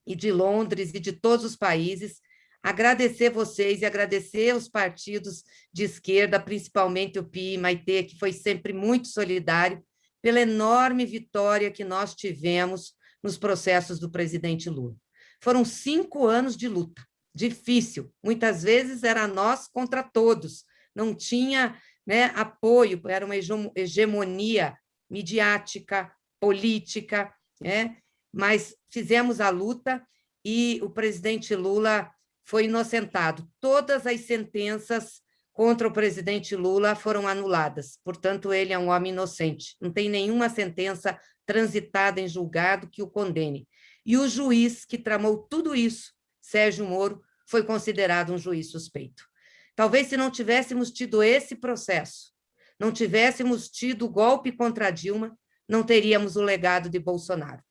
e de Londres e de todos os países, agradecer vocês e agradecer os partidos de esquerda, principalmente o PI e Maitê, que foi sempre muito solidário, pela enorme vitória que nós tivemos nos processos do presidente Lula. Foram cinco anos de luta, difícil, muitas vezes era nós contra todos, não tinha né, apoio, era uma hegemonia midiática, política, né, mas fizemos a luta e o presidente Lula foi inocentado. Todas as sentenças contra o presidente Lula foram anuladas, portanto, ele é um homem inocente. Não tem nenhuma sentença transitada em julgado que o condene. E o juiz que tramou tudo isso, Sérgio Moro, foi considerado um juiz suspeito. Talvez se não tivéssemos tido esse processo, não tivéssemos tido o golpe contra Dilma, não teríamos o legado de Bolsonaro.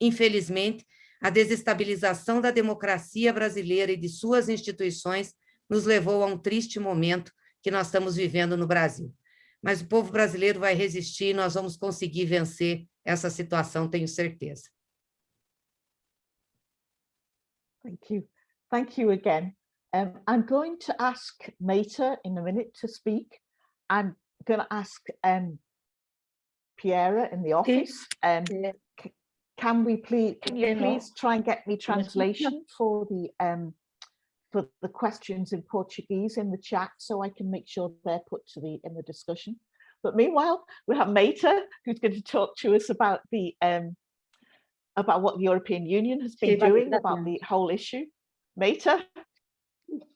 Infelizmente, a desestabilização da democracia brasileira e de suas instituições nos levou a um triste momento que nós estamos vivendo no Brasil. Mas o povo brasileiro vai resistir e nós vamos conseguir vencer essa situação, tenho certeza. Thank you. Thank you again. Um, I'm going to ask Meta in a minute to speak. I'm going to ask um, Piera in the office. Um, can we please, can you please try and get me translation for the um, for the questions in Portuguese in the chat so I can make sure they're put to the in the discussion. But meanwhile, we have Meta who's going to talk to us about the um, about what the European Union has been doing about the whole issue. Meta,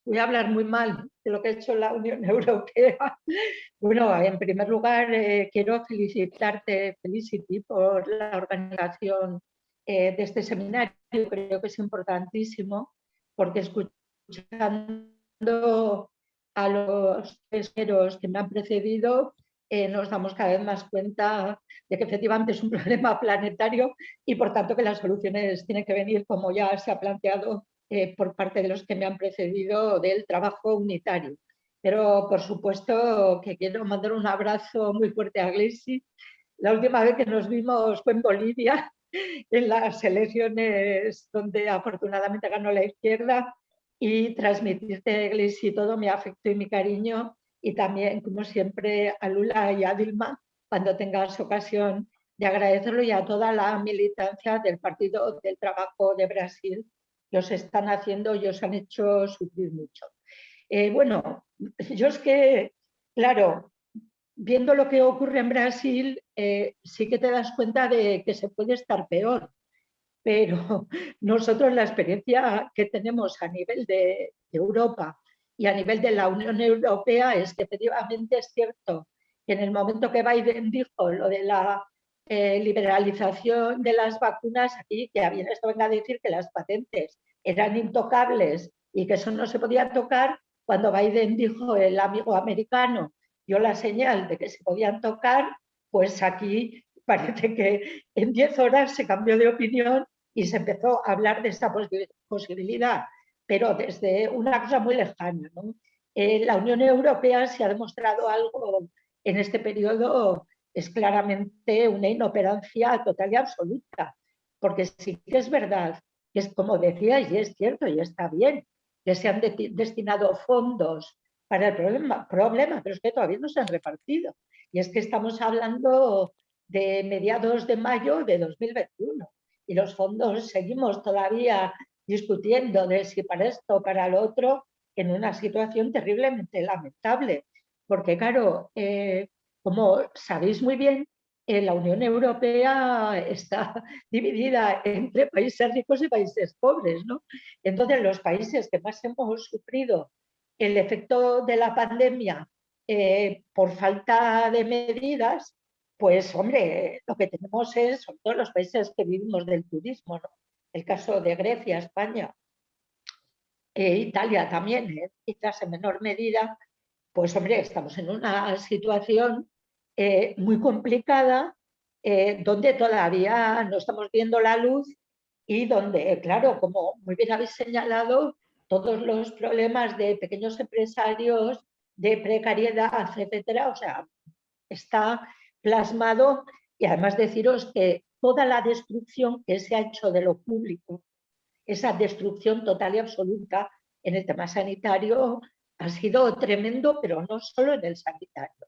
voy a hablar muy mal de lo que ha hecho la Unión Europea. Bueno, en primer lugar, eh, quiero felicitarte, Felicity, por la organización eh, de este seminario. Creo que es importantísimo porque escuchando a los pesqueros que me han precedido, eh, nos damos cada vez más cuenta de que efectivamente es un problema planetario y por tanto que las soluciones tienen que venir, como ya se ha planteado, eh, por parte de los que me han precedido del trabajo unitario. pero por supuesto que quiero mandar un abrazo muy fuerte a Glesi. La última vez que nos vimos fue en Bolivia, en las elecciones donde afortunadamente ganó la izquierda y transmitirte, Glesi, todo mi afecto y mi cariño y también, como siempre, a Lula y a Dilma, cuando tengas ocasión de agradecerlo y a toda la militancia del Partido del Trabajo de Brasil que os están haciendo y os han hecho sufrir mucho. Eh, bueno, yo es que, claro, viendo lo que ocurre en Brasil, eh, sí que te das cuenta de que se puede estar peor, pero nosotros la experiencia que tenemos a nivel de, Europa y a nivel de la Unión Europea es que efectivamente es cierto que en el momento que Biden dijo lo de la eh, liberalización de las vacunas, aquí que había esto venga a decir que las patentes eran intocables y que eso no se podía tocar, cuando Biden dijo el amigo americano dio la señal de que se podían tocar, pues aquí parece que en 10 horas se cambió de opinión y se empezó a hablar de esta posibilidad, pero desde una cosa muy lejana. Eh, la Unión Europea se ha demostrado algo en este periodo es claramente una inoperancia total y absoluta, porque sí que es verdad, es como decía, y es cierto, y está bien, que se han destinado fondos para el problema, problema, pero es que todavía no se han repartido. Y es que estamos hablando de mediados de mayo de 2021 y los fondos seguimos todavía discutiendo de si para esto o para lo otro en una situación terriblemente lamentable. Porque claro, eh, como sabéis muy bien, eh, la Unión Europea está dividida entre países ricos y países pobres. ¿no? Entonces, los países que más hemos sufrido el efecto de la pandemia eh, por falta de medidas, pues hombre, lo que tenemos es, son todos los países que vivimos del turismo, ¿no? el caso de Grecia, España, e Italia también, quizás en menor medida, pues hombre, estamos en una situación eh, muy complicada, eh, donde todavía no estamos viendo la luz y donde, claro, como muy bien habéis señalado, todos los problemas de pequeños empresarios, de precariedad, etcétera, o sea, está plasmado y además deciros que toda la destrucción que se ha hecho de lo público, esa destrucción total y absoluta en el tema sanitario ha sido tremendo, pero no solo en el sanitario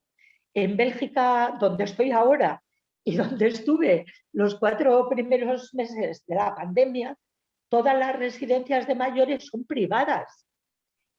en Bélgica, donde estoy ahora y donde estuve los cuatro primeros meses de la pandemia, todas las residencias de mayores son privadas.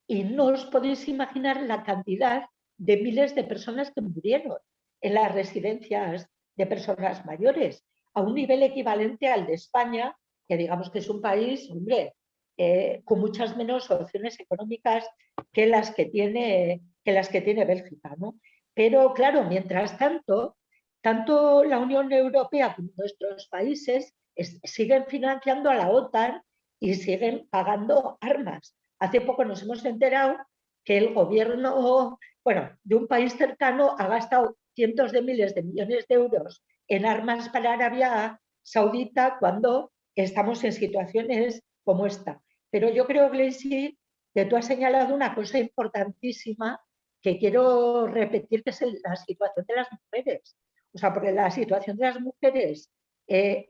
Y no os podéis imaginar la cantidad de miles de personas que murieron en las residencias de personas mayores, a un nivel equivalente al de España, que digamos que es un país, hombre, eh, con muchas menos opciones económicas que las que tiene, que las que tiene Bélgica. ¿no? Pero claro, mientras tanto, tanto la Unión Europea como nuestros países siguen financiando a la OTAN y siguen pagando armas. Hace poco nos hemos enterado que el gobierno bueno, de un país cercano ha gastado cientos de miles de millones de euros en armas para Arabia Saudita cuando estamos en situaciones como esta. Pero yo creo, Gleisi, que tú has señalado una cosa importantísima que quiero repetir que es la situación de las mujeres. O sea, porque la situación de las mujeres, eh,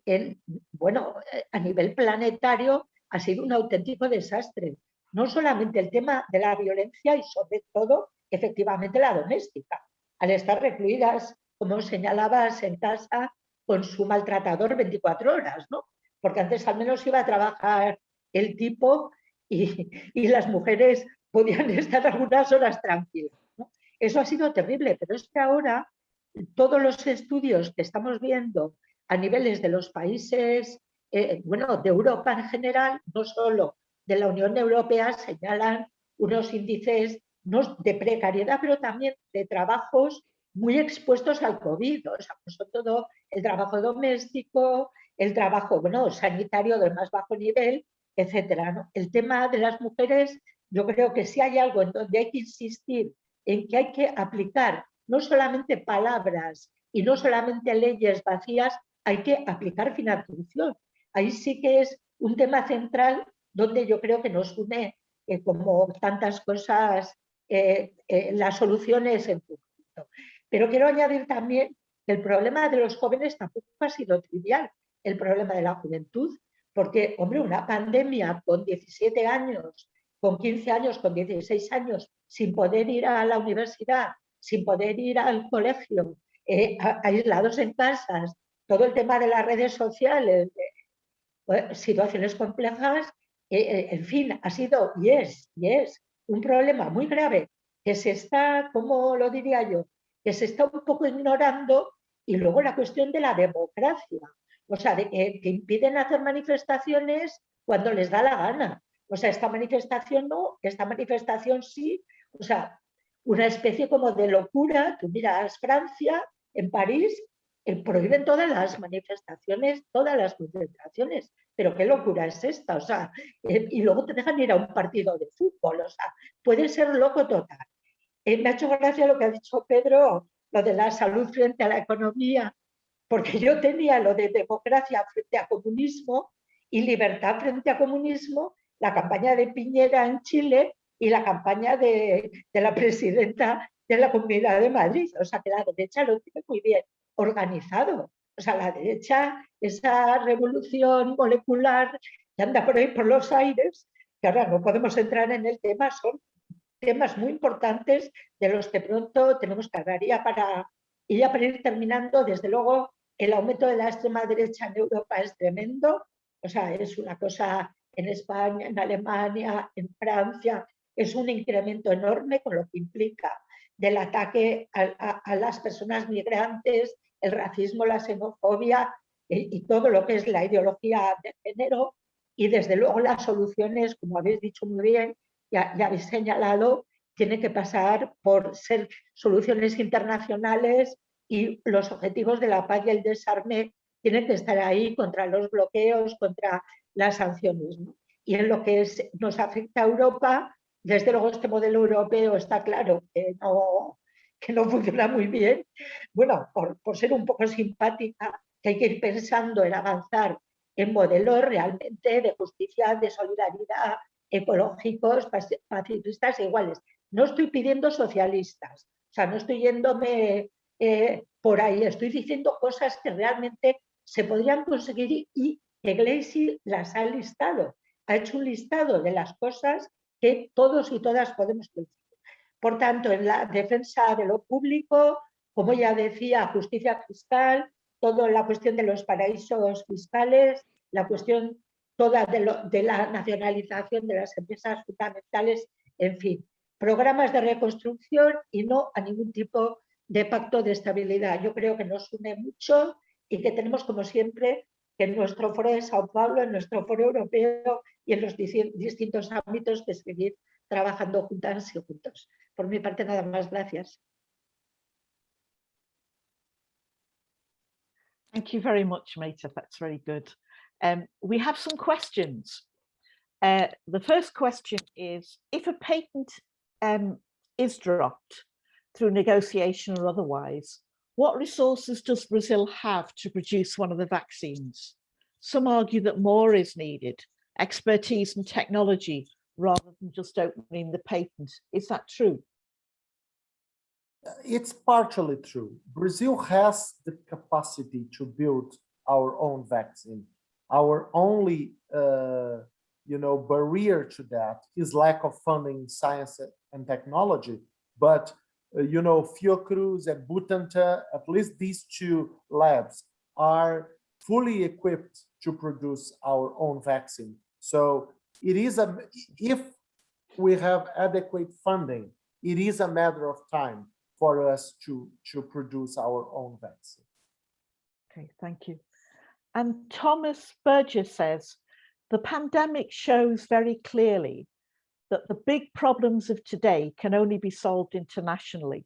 bueno, eh, a nivel planetario ha sido un auténtico desastre. No solamente el tema de la violencia y sobre todo, efectivamente, la doméstica. Al estar recluidas, como señalabas, en casa con su maltratador 24 horas, ¿no? Porque antes al menos iba a trabajar el tipo y, y las mujeres podían estar algunas horas tranquilas. Eso ha sido terrible, pero es que ahora todos los estudios que estamos viendo a niveles de los países, eh, bueno, de Europa en general, no solo de la Unión Europea, señalan unos índices no, de precariedad, pero también de trabajos muy expuestos al COVID, o sea, pues sobre todo el trabajo doméstico, el trabajo bueno, sanitario del más bajo nivel, etcétera. El tema de las mujeres, yo creo que si hay algo en donde hay que insistir en que hay que aplicar no solamente palabras y no solamente leyes vacías, hay que aplicar financiación. Ahí sí que es un tema central donde yo creo que nos une, eh, como tantas cosas eh, eh, las soluciones en momento. Pero quiero añadir también que el problema de los jóvenes tampoco ha sido trivial, el problema de la juventud, porque, hombre, una pandemia con 17 años, con 15 años, con 16 años, sin poder ir a la universidad, sin poder ir al colegio, eh, aislados en casas, todo el tema de las redes sociales, pues, situaciones complejas, eh, eh, en fin, ha sido y es, y es un problema muy grave que se está, como lo diría yo, que se está un poco ignorando y luego la cuestión de la democracia, o sea, de que, impiden hacer manifestaciones cuando les da la gana. O sea, esta manifestación no, esta manifestación sí, o sea, una especie como de locura. Tú miras Francia, en París, eh, prohíben todas las manifestaciones, todas las concentraciones. Pero qué locura es esta, o sea, eh, y luego te dejan ir a un partido de fútbol, o sea, puede ser loco total. Eh, me ha hecho gracia lo que ha dicho Pedro, lo de la salud frente a la economía, porque yo tenía lo de democracia frente a comunismo y libertad frente a comunismo, la campaña de Piñera en Chile y la campaña de, de la presidenta de la Comunidad de Madrid. O sea, que la derecha lo tiene muy bien organizado. O sea, la derecha, esa revolución molecular que anda por ahí por los aires, que ahora no podemos entrar en el tema, son temas muy importantes de los que pronto tenemos que hablar. Y ya para, y ya para ir terminando, desde luego, el aumento de la extrema derecha en Europa es tremendo. O sea, es una cosa en España, en Alemania, en Francia, es un incremento enorme con lo que implica del ataque a, las personas migrantes, el racismo, la xenofobia y, todo lo que es la ideología de género. Y desde luego las soluciones, como habéis dicho muy bien, ya, ya habéis señalado, tienen que pasar por ser soluciones internacionales y los objetivos de la paz y el desarme tienen que estar ahí contra los bloqueos, contra las sanciones. Y en lo que nos afecta a Europa, desde luego este modelo europeo está claro que no, que no funciona muy bien. Bueno, por, por ser un poco simpática, que hay que ir pensando en avanzar en modelos realmente de justicia, de solidaridad, ecológicos, pacifistas e iguales. No estoy pidiendo socialistas, o sea, no estoy yéndome eh, por ahí, estoy diciendo cosas que realmente se podrían conseguir y Iglesias las ha listado. Ha hecho un listado de las cosas que todos y todas podemos decir. Por tanto, en la defensa de lo público, como ya decía, justicia fiscal, toda la cuestión de los paraísos fiscales, la cuestión toda de, la nacionalización de las empresas fundamentales, en fin, programas de reconstrucción y no a ningún tipo de pacto de estabilidad. Yo creo que nos une mucho y que tenemos, como siempre, que en nuestro foro de Sao Paulo, en nuestro foro europeo y en los distintos ámbitos que seguir trabajando juntas y juntos. Por mi parte, nada más. Gracias. Thank you very much, Meta. That's very good. Um, we have some questions. Uh, the first question is, if a patent um, is dropped through negotiation or otherwise, what resources does Brazil have to produce one of the vaccines? Some argue that more is needed, expertise and technology, rather than just opening the patent. Is that true? It's partially true. Brazil has the capacity to build our own vaccine. Our only, uh, you know, barrier to that is lack of funding science and technology. But uh, you know, Fiocruz and Butantan, at least these two labs are fully equipped to produce our own vaccine. So it is a, if we have adequate funding, it is a matter of time for us to, to produce our own vaccine. Okay, thank you. And Thomas Burgess says, the pandemic shows very clearly that the big problems of today can only be solved internationally.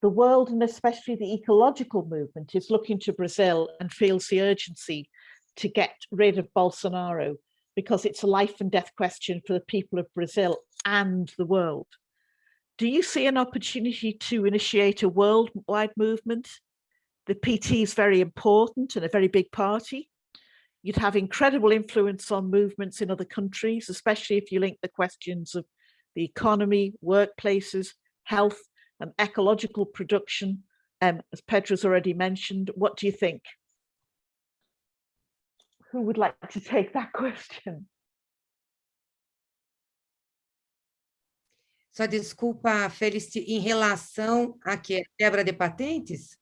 The world and especially the ecological movement is looking to Brazil and feels the urgency to get rid of Bolsonaro because it's a life and death question for the people of Brazil and the world. Do you see an opportunity to initiate a worldwide movement? The PT is very important and a very big party. You'd have incredible influence on movements in other countries, especially if you link the questions of the economy, workplaces, health and ecological production. Um, as Petra's already mentioned, what do you think? Who would like to take that question? Só desculpa, Felici, em relação a que quebra de patentes?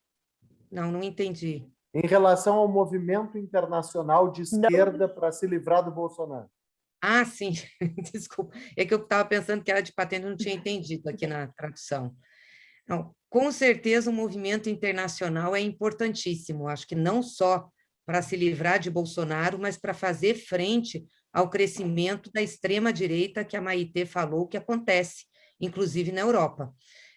Não, não entendi. Em relação ao movimento internacional de esquerda para se livrar do Bolsonaro. Ah, sim, desculpa. É que eu estava pensando que era de patente, não tinha entendido aqui na tradução. Não, com certeza o movimento internacional é importantíssimo, acho que não só para se livrar de Bolsonaro, mas para fazer frente ao crescimento da extrema-direita que a Maitê falou que acontece, inclusive na Europa.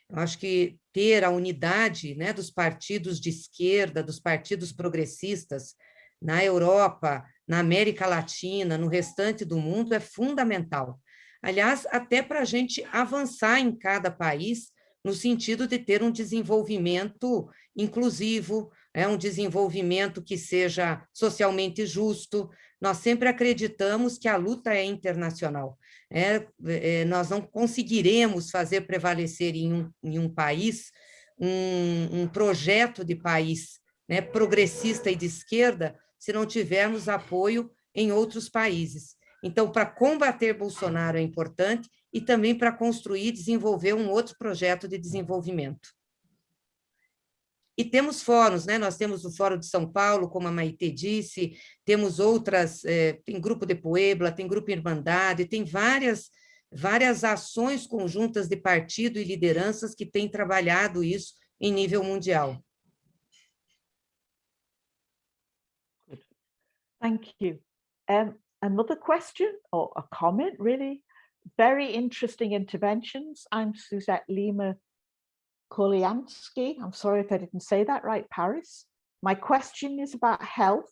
Eu acho que ter a unidade né, dos partidos de esquerda, dos partidos progressistas, na Europa, na América Latina, no restante do mundo, é fundamental. Aliás, até para a gente avançar em cada país, no sentido de ter um desenvolvimento inclusivo, é um desenvolvimento que seja socialmente justo. Nós sempre acreditamos que a luta é internacional. É, é, nós não conseguiremos fazer prevalecer em um, em um país um, um, projeto de país né, progressista e de esquerda se não tivermos apoio em outros países. Então, para combater Bolsonaro é importante e também para construir e desenvolver um outro projeto de desenvolvimento. E temos fóruns, né? nós temos o Fórum de São Paulo, como a Maite disse, temos outras, é, tem Grupo de Puebla, tem Grupo Irmandade, tem várias, várias ações conjuntas de partido e lideranças que têm trabalhado isso em nível mundial. Thank you. Um, another question or a comment, really? Very interesting interventions. I'm Suzette Lima Koliansky. I'm sorry if I didn't say that right, Paris. My question is about health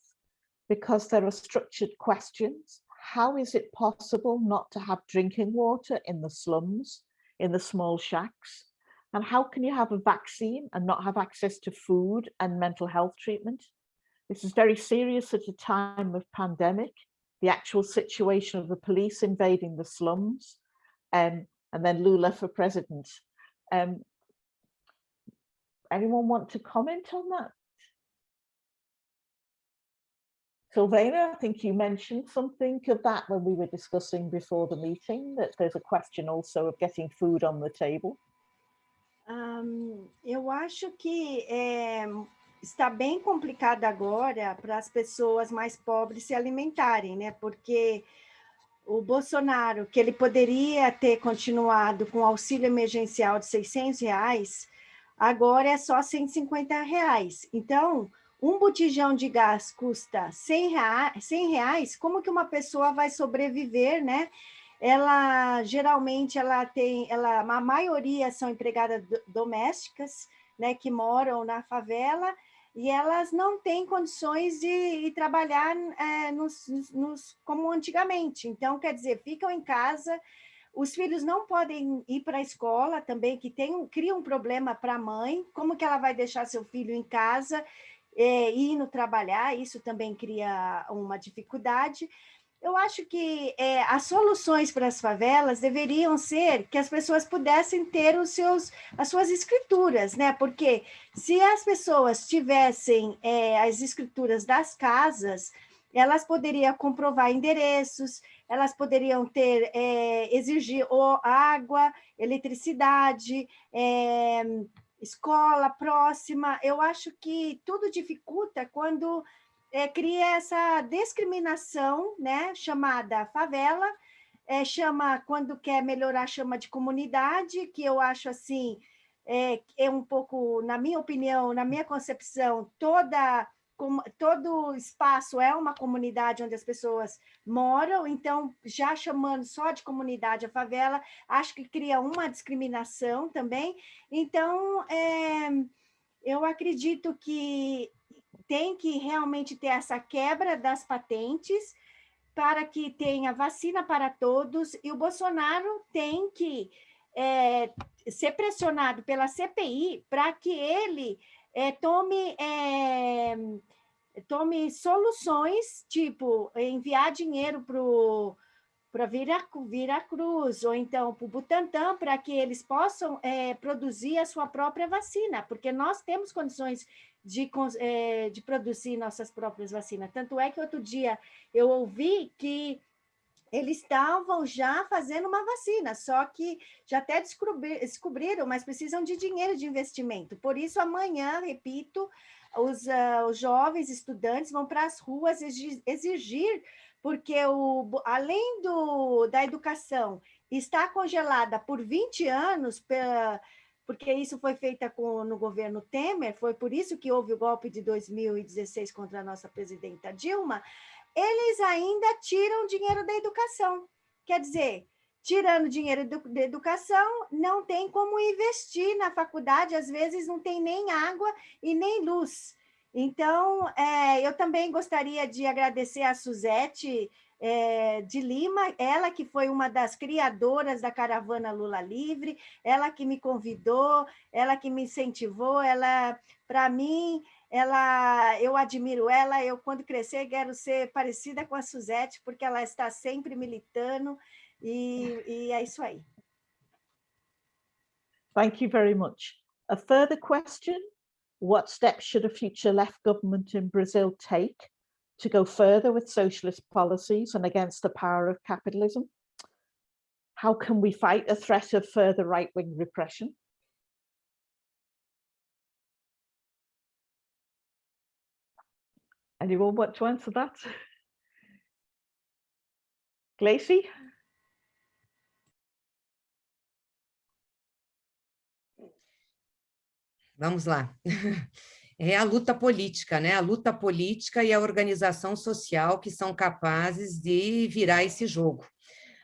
because there are structured questions. How is it possible not to have drinking water in the slums, in the small shacks? And how can you have a vaccine and not have access to food and mental health treatment? This is very serious at a time of pandemic, the actual situation of the police invading the slums, um, and then Lula for president. Um, anyone want to comment on that? Sylvana, I think you mentioned something of that when we were discussing before the meeting, that there's a question also of getting food on the table. Um, eu acho que é, está bem complicado agora para as pessoas mais pobres se alimentarem, né? Porque o Bolsonaro, que ele poderia ter continuado com auxílio emergencial de 600 reais, agora é só 150 reais. Então, um botijão de gás custa 100 reais, 100 reais, como que uma pessoa vai sobreviver, né? Ela, geralmente, ela tem, ela, a maioria são empregadas domésticas, né, que moram na favela, e elas não têm condições de, trabalhar é, nos, nos, como antigamente. Então, quer dizer, ficam em casa, os filhos não podem ir para a escola também, que tem, cria um problema para a mãe, como que ela vai deixar seu filho em casa é, indo trabalhar, isso também cria uma dificuldade. Eu acho que é, as soluções para as favelas deveriam ser que as pessoas pudessem ter os seus, as suas escrituras, né? Porque se as pessoas tivessem é, as escrituras das casas, elas poderiam comprovar endereços, elas poderiam ter, é, exigir água, eletricidade, é, escola próxima. Eu acho que tudo dificulta quando é, cria essa discriminação, né, chamada favela, é, chama, quando quer melhorar, chama de comunidade, que eu acho assim, é, é um pouco, na minha opinião, na minha concepção, toda todo espaço é uma comunidade onde as pessoas moram, então, já chamando só de comunidade a favela, acho que cria uma discriminação também. Então, é, eu acredito que tem que realmente ter essa quebra das patentes para que tenha vacina para todos, e o Bolsonaro tem que é, ser pressionado pela CPI para que ele é, tome, é, tome soluções, tipo enviar dinheiro para Vira, Vira Cruz, ou então para o Butantan, para que eles possam é, produzir a sua própria vacina, porque nós temos condições de, é, de produzir nossas próprias vacinas. Tanto é que outro dia eu ouvi que eles estavam já fazendo uma vacina, só que já até descobriram, mas precisam de dinheiro de investimento. Por isso, amanhã, repito, os, uh, os jovens estudantes vão para as ruas exigir porque o, além do, da educação está congelada por 20 anos, porque isso foi feito com, no governo Temer, foi por isso que houve o golpe de 2016 contra a nossa presidenta Dilma, eles ainda tiram dinheiro da educação. Quer dizer, tirando dinheiro da educação, não tem como investir na faculdade, às vezes não tem nem água e nem luz. Então, é, eu também gostaria de agradecer a Suzete é, de Lima, ela que foi uma das criadoras da caravana Lula Livre, ela que me convidou, ela que me incentivou, ela, para mim, ela, eu admiro ela, eu quando crescer quero ser parecida com a Suzete, porque ela está sempre militando, e, e é isso aí. Thank you very much. A further question what steps should a future left government in Brazil take to go further with socialist policies and against the power of capitalism? How can we fight a threat of further right-wing repression? Anyone want to answer that? Glacy? Vamos lá. É a luta política, né? A luta política e a organização social que são capazes de virar esse jogo.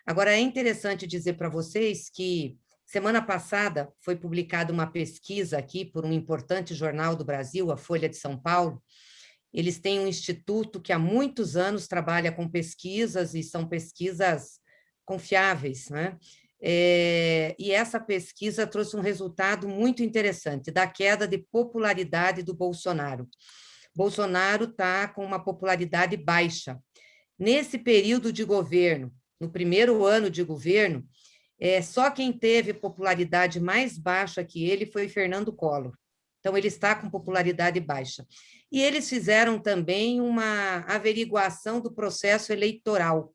Agora, é interessante dizer para vocês que semana passada foi publicada uma pesquisa aqui por um importante jornal do Brasil, a Folha de São Paulo. Eles têm um instituto que há muitos anos trabalha com pesquisas e são pesquisas confiáveis, né? É, e essa pesquisa trouxe um resultado muito interessante, da queda de popularidade do Bolsonaro. Bolsonaro está com uma popularidade baixa. Nesse período de governo, no primeiro ano de governo, é, só quem teve popularidade mais baixa que ele foi Fernando Collor. Então, ele está com popularidade baixa. E eles fizeram também uma averiguação do processo eleitoral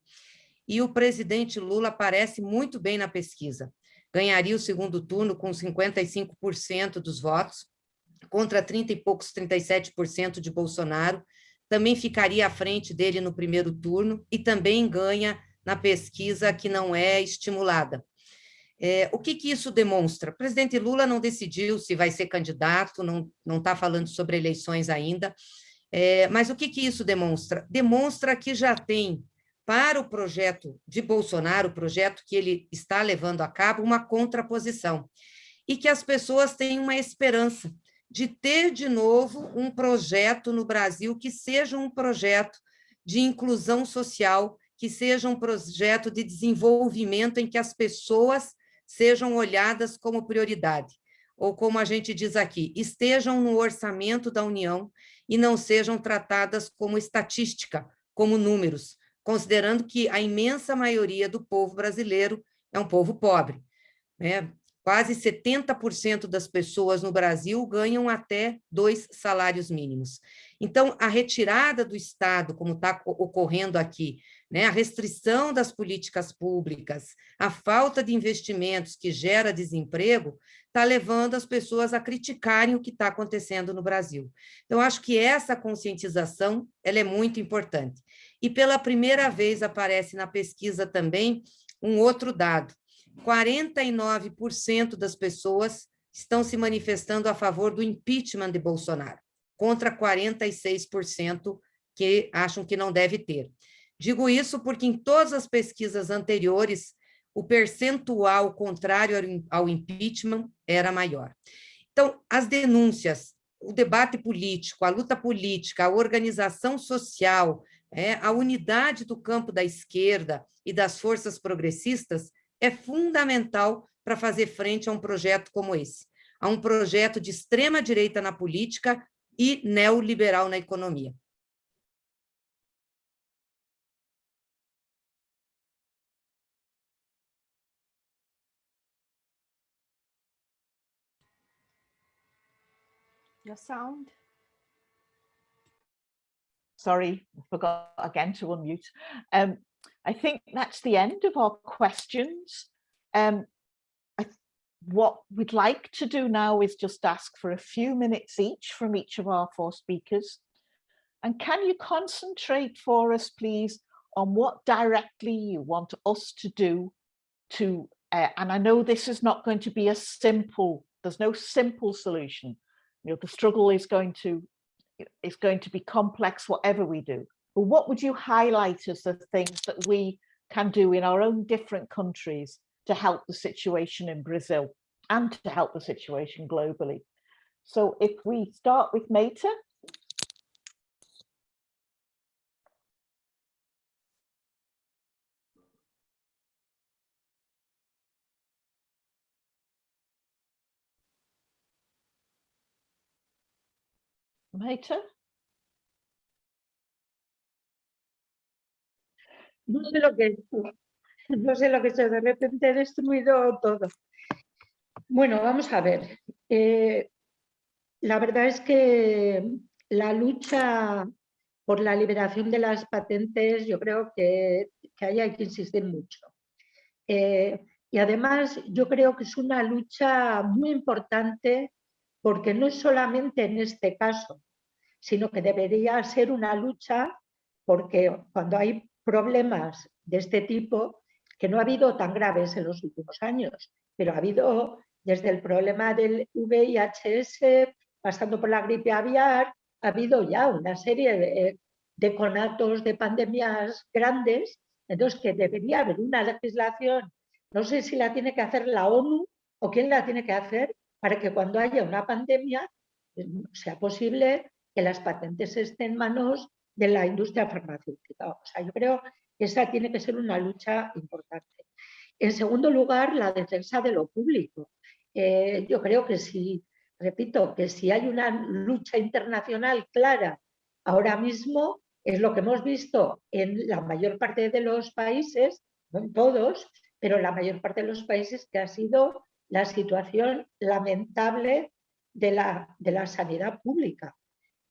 e o presidente Lula aparece muito bem na pesquisa. Ganharia o segundo turno com 55% dos votos, contra 30 e poucos, 37% de Bolsonaro, também ficaria à frente dele no primeiro turno e também ganha na pesquisa que não é estimulada. É, o que, que isso demonstra? O presidente Lula não decidiu se vai ser candidato, não está falando sobre eleições ainda, é, mas o que, que isso demonstra? Demonstra que já tem para o projeto de Bolsonaro, o projeto que ele está levando a cabo, uma contraposição. E que as pessoas têm uma esperança de ter de novo um projeto no Brasil que seja um projeto de inclusão social, que seja um projeto de desenvolvimento em que as pessoas sejam olhadas como prioridade, ou como a gente diz aqui, estejam no orçamento da União e não sejam tratadas como estatística, como números, considerando que a imensa maioria do povo brasileiro é um povo pobre. Né? Quase 70% das pessoas no Brasil ganham até dois salários mínimos. Então, a retirada do Estado, como está ocorrendo aqui, né, a restrição das políticas públicas, a falta de investimentos que gera desemprego, está levando as pessoas a criticarem o que está acontecendo no Brasil. Então, acho que essa conscientização ela é muito importante. E pela primeira vez aparece na pesquisa também um outro dado. 49% das pessoas estão se manifestando a favor do impeachment de Bolsonaro, contra 46% que acham que não deve ter. Digo isso porque em todas as pesquisas anteriores, o percentual contrário ao impeachment era maior. Então, as denúncias, o debate político, a luta política, a organização social, é, a unidade do campo da esquerda e das forças progressistas é fundamental para fazer frente a um projeto como esse, a um projeto de extrema-direita na política e neoliberal na economia. Your sound. Sorry, forgot again to unmute. Um, I think that's the end of our questions. Um, I, what we'd like to do now is just ask for a few minutes each from each of our four speakers. And can you concentrate for us, please, on what directly you want us to do to, uh, and I know this is not going to be a simple, there's no simple solution. You know, the struggle is going to, is going to be complex, whatever we do. But what would you highlight as the things that we can do in our own different countries to help the situation in Brazil and to help the situation globally? So if we start with Meta, Maita? No sé lo que es, no sé lo que es, de repente he destruido todo. Bueno, vamos a ver. Eh, la verdad es que la lucha por la liberación de las patentes, yo creo que, que ahí hay que insistir mucho. Eh, y además yo creo que es una lucha muy importante porque no es solamente en este caso, sino que debería ser una lucha porque cuando hay problemas de este tipo, que no ha habido tan graves en los últimos años, pero ha habido desde el problema del VIHS, pasando por la gripe aviar, ha habido ya una serie de, de conatos de pandemias grandes, entonces que debería haber una legislación, no sé si la tiene que hacer la ONU o quién la tiene que hacer, para que cuando haya una pandemia eh, sea posible que las patentes estén en manos de la industria farmacéutica. O sea, yo creo que esa tiene que ser una lucha importante. En segundo lugar, la defensa de lo público. Eh, yo creo que si, repito, que si hay una lucha internacional clara ahora mismo, es lo que hemos visto en la mayor parte de los países, no en todos, pero en la mayor parte de los países, que ha sido la situación lamentable de la, de la sanidad pública.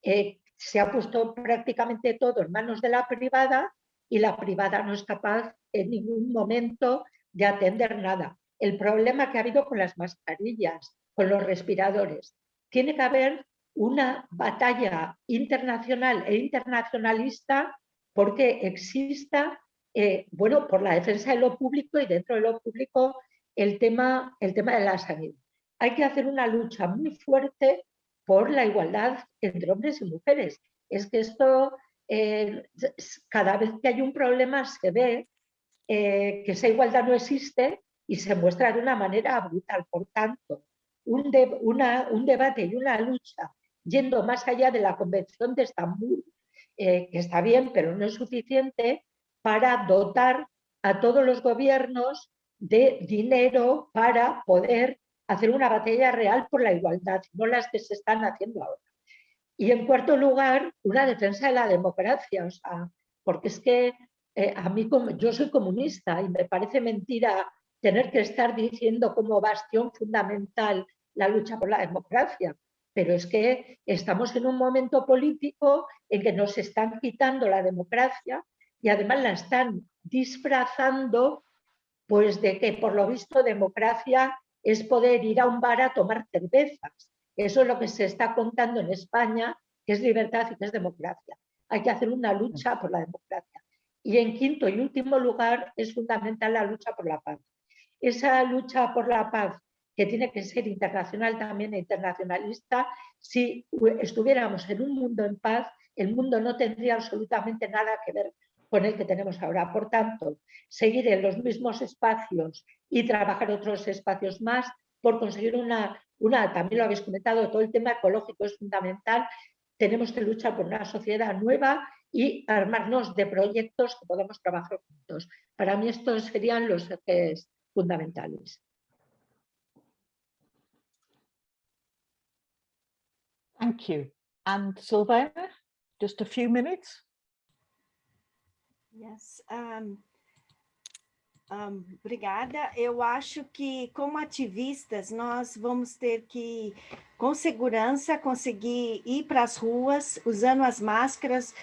Eh, se ha puesto prácticamente todo en manos de la privada y la privada no es capaz en ningún momento de atender nada. El problema que ha habido con las mascarillas, con los respiradores. Tiene que haber una batalla internacional e internacionalista porque exista, eh, bueno, por la defensa de lo público y dentro de lo público el tema, el tema de la sanidad. Hay que hacer una lucha muy fuerte por la igualdad entre hombres y mujeres. Es que esto, eh, cada vez que hay un problema se ve eh, que esa igualdad no existe y se muestra de una manera brutal. Por tanto, un, un debate y una lucha yendo más allá de la Convención de Estambul, eh, que está bien, pero no es suficiente para dotar a todos los gobiernos de dinero para poder hacer una batalla real por la igualdad, no las que se están haciendo ahora. Y en cuarto lugar, una defensa de la democracia, o sea, porque es que eh, a mí yo soy comunista y me parece mentira tener que estar diciendo como bastión fundamental la lucha por la democracia, pero es que estamos en un momento político en que nos están quitando la democracia y además la están disfrazando pues de que por lo visto democracia es poder ir a un bar a tomar cervezas. Eso es lo que se está contando en España, que es libertad y que es democracia. Hay que hacer una lucha por la democracia. Y en quinto y último lugar es fundamental la lucha por la paz. Esa lucha por la paz que tiene que ser internacional también e internacionalista, si estuviéramos en un mundo en paz, el mundo no tendría absolutamente nada que ver con el que tenemos ahora. Por tanto, seguir en los mismos espacios y trabajar otros espacios más por conseguir una, también lo habéis comentado, todo el tema ecológico es fundamental. Tenemos que luchar por una sociedad nueva y armarnos de proyectos que podamos trabajar juntos. Para mí estos serían los ejes fundamentales. Thank you. And Silvana, just a few minutes. Yes. Um, Um, obrigada. Eu acho que, como ativistas, nós vamos ter que, com segurança, conseguir ir para as ruas, usando as máscaras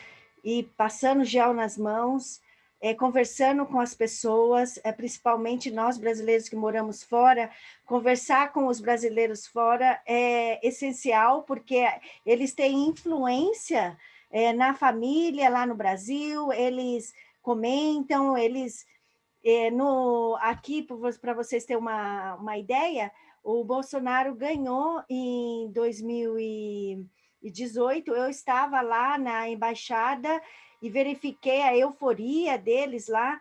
e passando gel nas mãos, é, conversando com as pessoas, é, principalmente nós brasileiros que moramos fora, conversar com os brasileiros fora é essencial, porque eles têm influência é, na família lá no Brasil, eles comentam, eles é, no, aqui, para vocês terem uma, uma ideia, o Bolsonaro ganhou em 2018, eu estava lá na embaixada e verifiquei a euforia deles lá.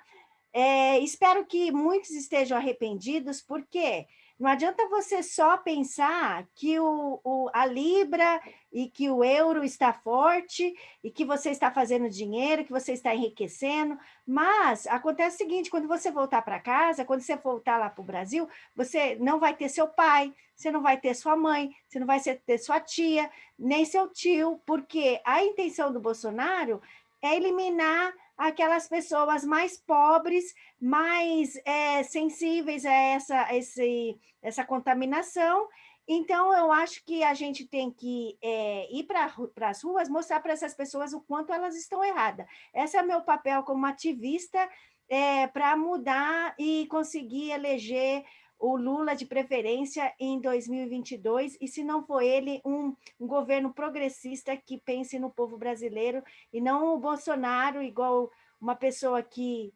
É, espero que muitos estejam arrependidos, porque não adianta você só pensar que o, o, a Libra e que o euro está forte e que você está fazendo dinheiro, que você está enriquecendo, mas acontece o seguinte, quando você voltar para casa, quando você voltar lá para o Brasil, você não vai ter seu pai, você não vai ter sua mãe, você não vai ter sua tia, nem seu tio, porque a intenção do Bolsonaro é eliminar aquelas pessoas mais pobres, mais é, sensíveis a essa, esse, essa contaminação. Então, eu acho que a gente tem que é, ir para as ruas, mostrar para essas pessoas o quanto elas estão erradas. Esse é o meu papel como ativista, é, para mudar e conseguir eleger o Lula de preferência em 2022, e se não for ele, um, um, governo progressista que pense no povo brasileiro, e não o Bolsonaro, igual uma pessoa que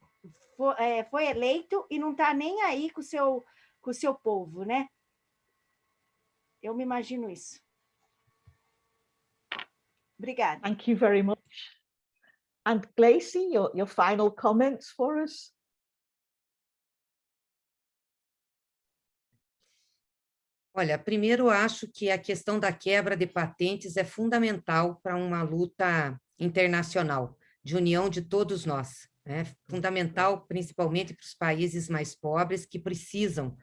foi, é, foi eleito e não está nem aí com o seu, com o seu povo, né? Eu me imagino isso. Obrigada. Thank you very much. And Glacy, your, your final comments for us? Olha, primeiro acho que a questão da quebra de patentes é fundamental para uma luta internacional, de união de todos nós. É fundamental, principalmente para os países mais pobres que precisam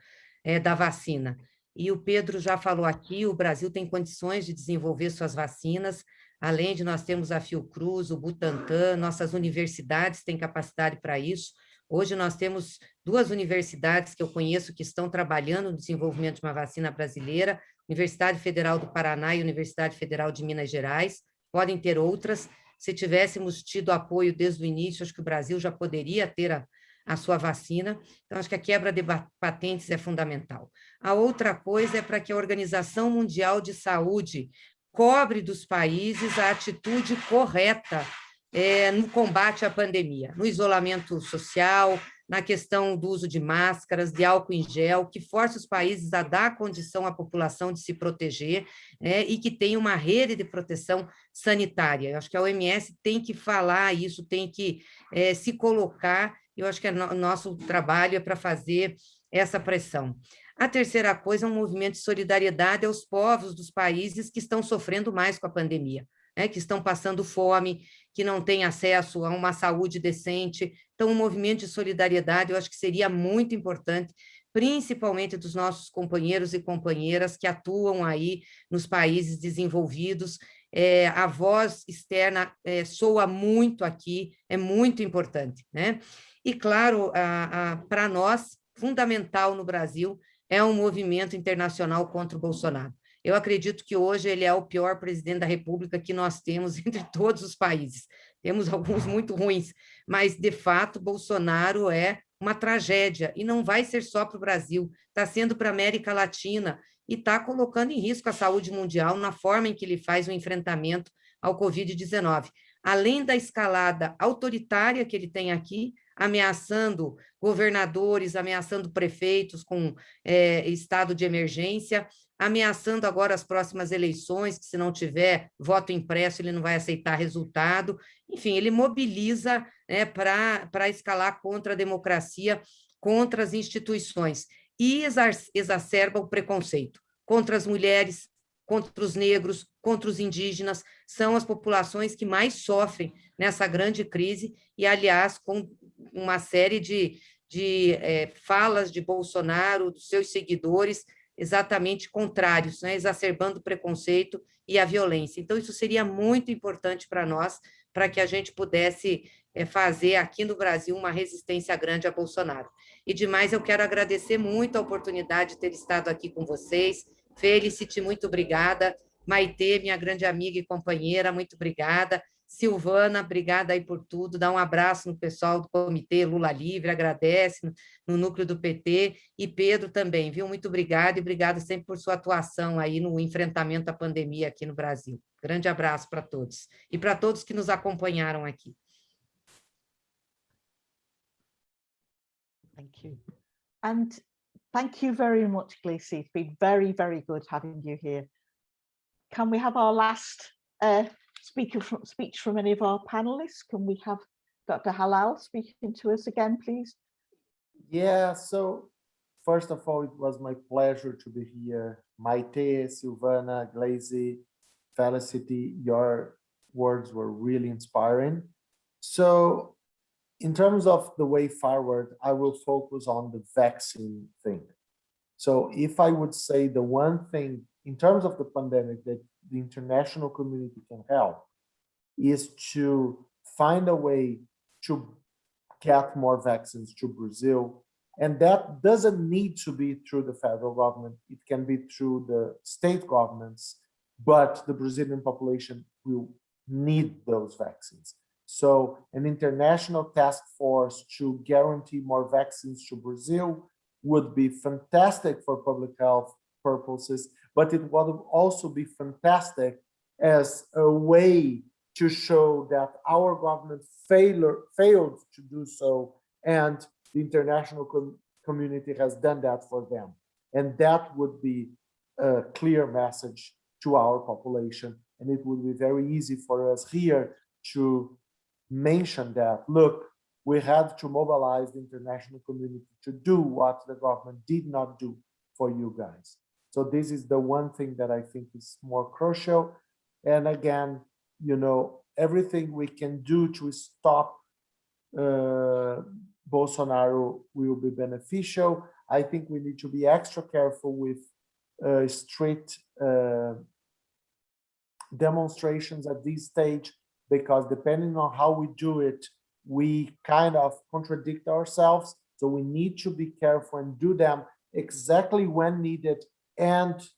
é, da vacina. E o Pedro já falou aqui, o Brasil tem condições de desenvolver suas vacinas, além de nós temos a Fiocruz, o Butantan, nossas universidades têm capacidade para isso, Hoje nós temos duas universidades que eu conheço que estão trabalhando no desenvolvimento de uma vacina brasileira, Universidade Federal do Paraná e Universidade Federal de Minas Gerais, podem ter outras. Se tivéssemos tido apoio desde o início, acho que o Brasil já poderia ter a, a sua vacina. Então, acho que a quebra de patentes é fundamental. A outra coisa é para que a Organização Mundial de Saúde cobre dos países a atitude correta é, no combate à pandemia, no isolamento social, na questão do uso de máscaras, de álcool em gel, que force os países a dar condição à população de se proteger né, e que tenha uma rede de proteção sanitária. Eu acho que a OMS tem que falar isso, tem que é, se colocar, eu acho que o no, nosso trabalho é para fazer essa pressão. A terceira coisa é um movimento de solidariedade aos povos dos países que estão sofrendo mais com a pandemia, né, que estão passando fome, que não têm acesso a uma saúde decente. Então, um movimento de solidariedade, eu acho que seria muito importante, principalmente dos nossos companheiros e companheiras que atuam aí nos países desenvolvidos. É, a voz externa é, soa muito aqui, é muito importante. Né? E, claro, para nós, fundamental no Brasil, é um movimento internacional contra o Bolsonaro. Eu acredito que hoje ele é o pior presidente da República que nós temos entre todos os países. Temos alguns muito ruins, mas, de fato, Bolsonaro é uma tragédia, e não vai ser só para o Brasil, está sendo para a América Latina, e está colocando em risco a saúde mundial na forma em que ele faz o enfrentamento ao Covid-19. Além da escalada autoritária que ele tem aqui, ameaçando governadores, ameaçando prefeitos com é, estado de emergência, ameaçando agora as próximas eleições, que se não tiver voto impresso, ele não vai aceitar resultado. Enfim, ele mobiliza né, para escalar contra a democracia, contra as instituições, e exacerba o preconceito contra as mulheres, contra os negros, contra os indígenas, são as populações que mais sofrem nessa grande crise, e, aliás, com uma série de, de é, falas de Bolsonaro, dos seus seguidores, exatamente contrários, né? exacerbando o preconceito e a violência. Então, isso seria muito importante para nós, para que a gente pudesse é, fazer aqui no Brasil uma resistência grande a Bolsonaro. E demais, eu quero agradecer muito a oportunidade de ter estado aqui com vocês. Felicity, muito obrigada. Maitê, minha grande amiga e companheira, muito obrigada. Silvana, obrigada aí por tudo. Dá um abraço no pessoal do Comitê Lula Livre, agradece no, no núcleo do PT. E Pedro também, viu? Muito obrigada e obrigada sempre por sua atuação aí no enfrentamento à pandemia aqui no Brasil. Grande abraço para todos. E para todos que nos acompanharam aqui. Thank you. And thank you very much, Gleisi. It's been very, very good having you here. Can we have our last uh, speaker from, speech from any of our panelists? Can we have Dr. Halal speaking to us again, please? Yeah, so first of all, it was my pleasure to be here. Maite, Silvana, Glazy, Felicity, your words were really inspiring. So in terms of the way forward, I will focus on the vaccine thing. So if I would say the one thing in terms of the pandemic that the international community can help is to find a way to get more vaccines to Brazil. And that doesn't need to be through the federal government. It can be through the state governments, but the Brazilian population will need those vaccines. So an international task force to guarantee more vaccines to Brazil would be fantastic for public health purposes, but it would also be fantastic as a way to show that our government failure, failed to do so and the international com community has done that for them. And that would be a clear message to our population. And it would be very easy for us here to mention that, look, we had to mobilize the international community to do what the government did not do for you guys. So this is the one thing that I think is more crucial. And again, you know, everything we can do to stop uh, Bolsonaro will be beneficial. I think we need to be extra careful with uh, street uh, demonstrations at this stage, because depending on how we do it, we kind of contradict ourselves. So we need to be careful and do them exactly when needed and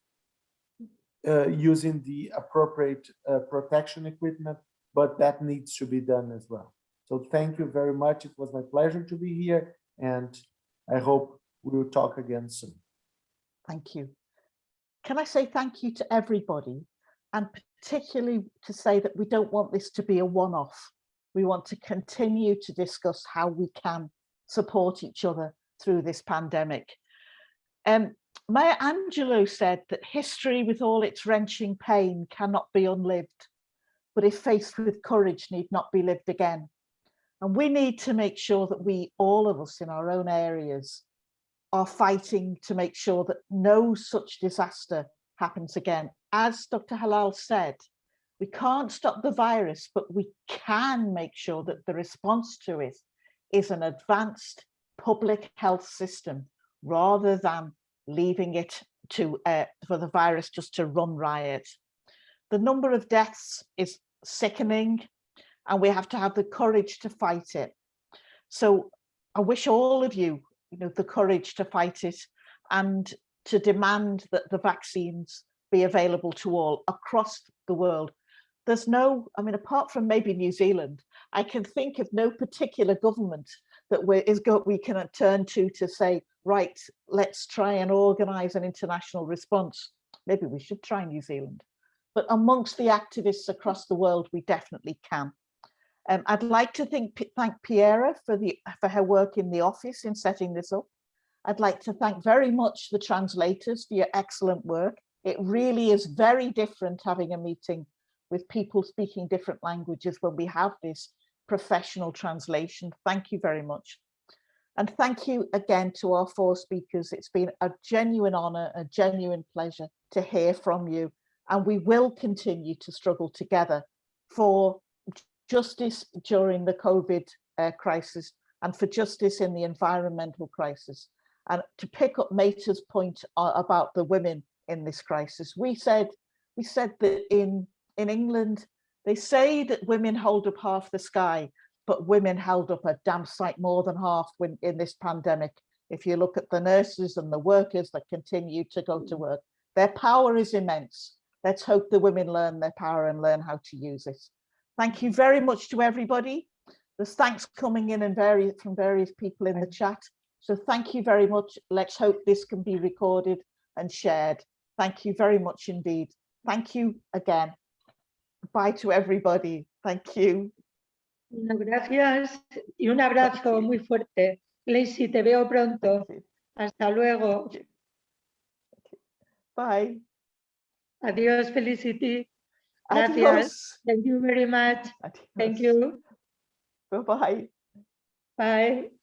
uh, using the appropriate uh, protection equipment, but that needs to be done as well. So thank you very much. It was my pleasure to be here and I hope we will talk again soon. Thank you. Can I say thank you to everybody and particularly to say that we don't want this to be a one-off. We want to continue to discuss how we can support each other through this pandemic. Um, Maya Angelou said that history with all its wrenching pain cannot be unlived, but if faced with courage need not be lived again. And we need to make sure that we, all of us in our own areas, are fighting to make sure that no such disaster happens again. As Dr. Halal said, we can't stop the virus, but we can make sure that the response to it is an advanced public health system rather than leaving it to uh, for the virus just to run riot. The number of deaths is sickening and we have to have the courage to fight it. So I wish all of you, you know, the courage to fight it and to demand that the vaccines be available to all across the world. There's no, I mean, apart from maybe New Zealand, I can think of no particular government that we, is go, we can turn to to say, right, let's try and organize an international response. Maybe we should try New Zealand. But amongst the activists across the world, we definitely can. Um, I'd like to think, thank Piera for, the, for her work in the office in setting this up. I'd like to thank very much the translators for your excellent work. It really is very different having a meeting with people speaking different languages when we have this professional translation. Thank you very much. And thank you again to our four speakers. It's been a genuine honor, a genuine pleasure to hear from you. And we will continue to struggle together for justice during the COVID uh, crisis and for justice in the environmental crisis. And to pick up Meta's point uh, about the women in this crisis, we said we said that in in England, they say that women hold up half the sky, but women held up a damn sight more than half when, in this pandemic. If you look at the nurses and the workers that continue to go to mm. work, their power is immense. Let's hope the women learn their power and learn how to use it. Thank you very much to everybody. There's thanks coming in and various from various people in the chat. So thank you very much. Let's hope this can be recorded and shared. Thank you very much indeed. Thank you again. Bye to everybody. Thank you. Gracias y un abrazo muy fuerte. Lacey, te veo pronto. Hasta luego. Bye. Adiós, Felicity. Gracias. Adios. Thank you very much. Thank you. Bye-bye. Bye.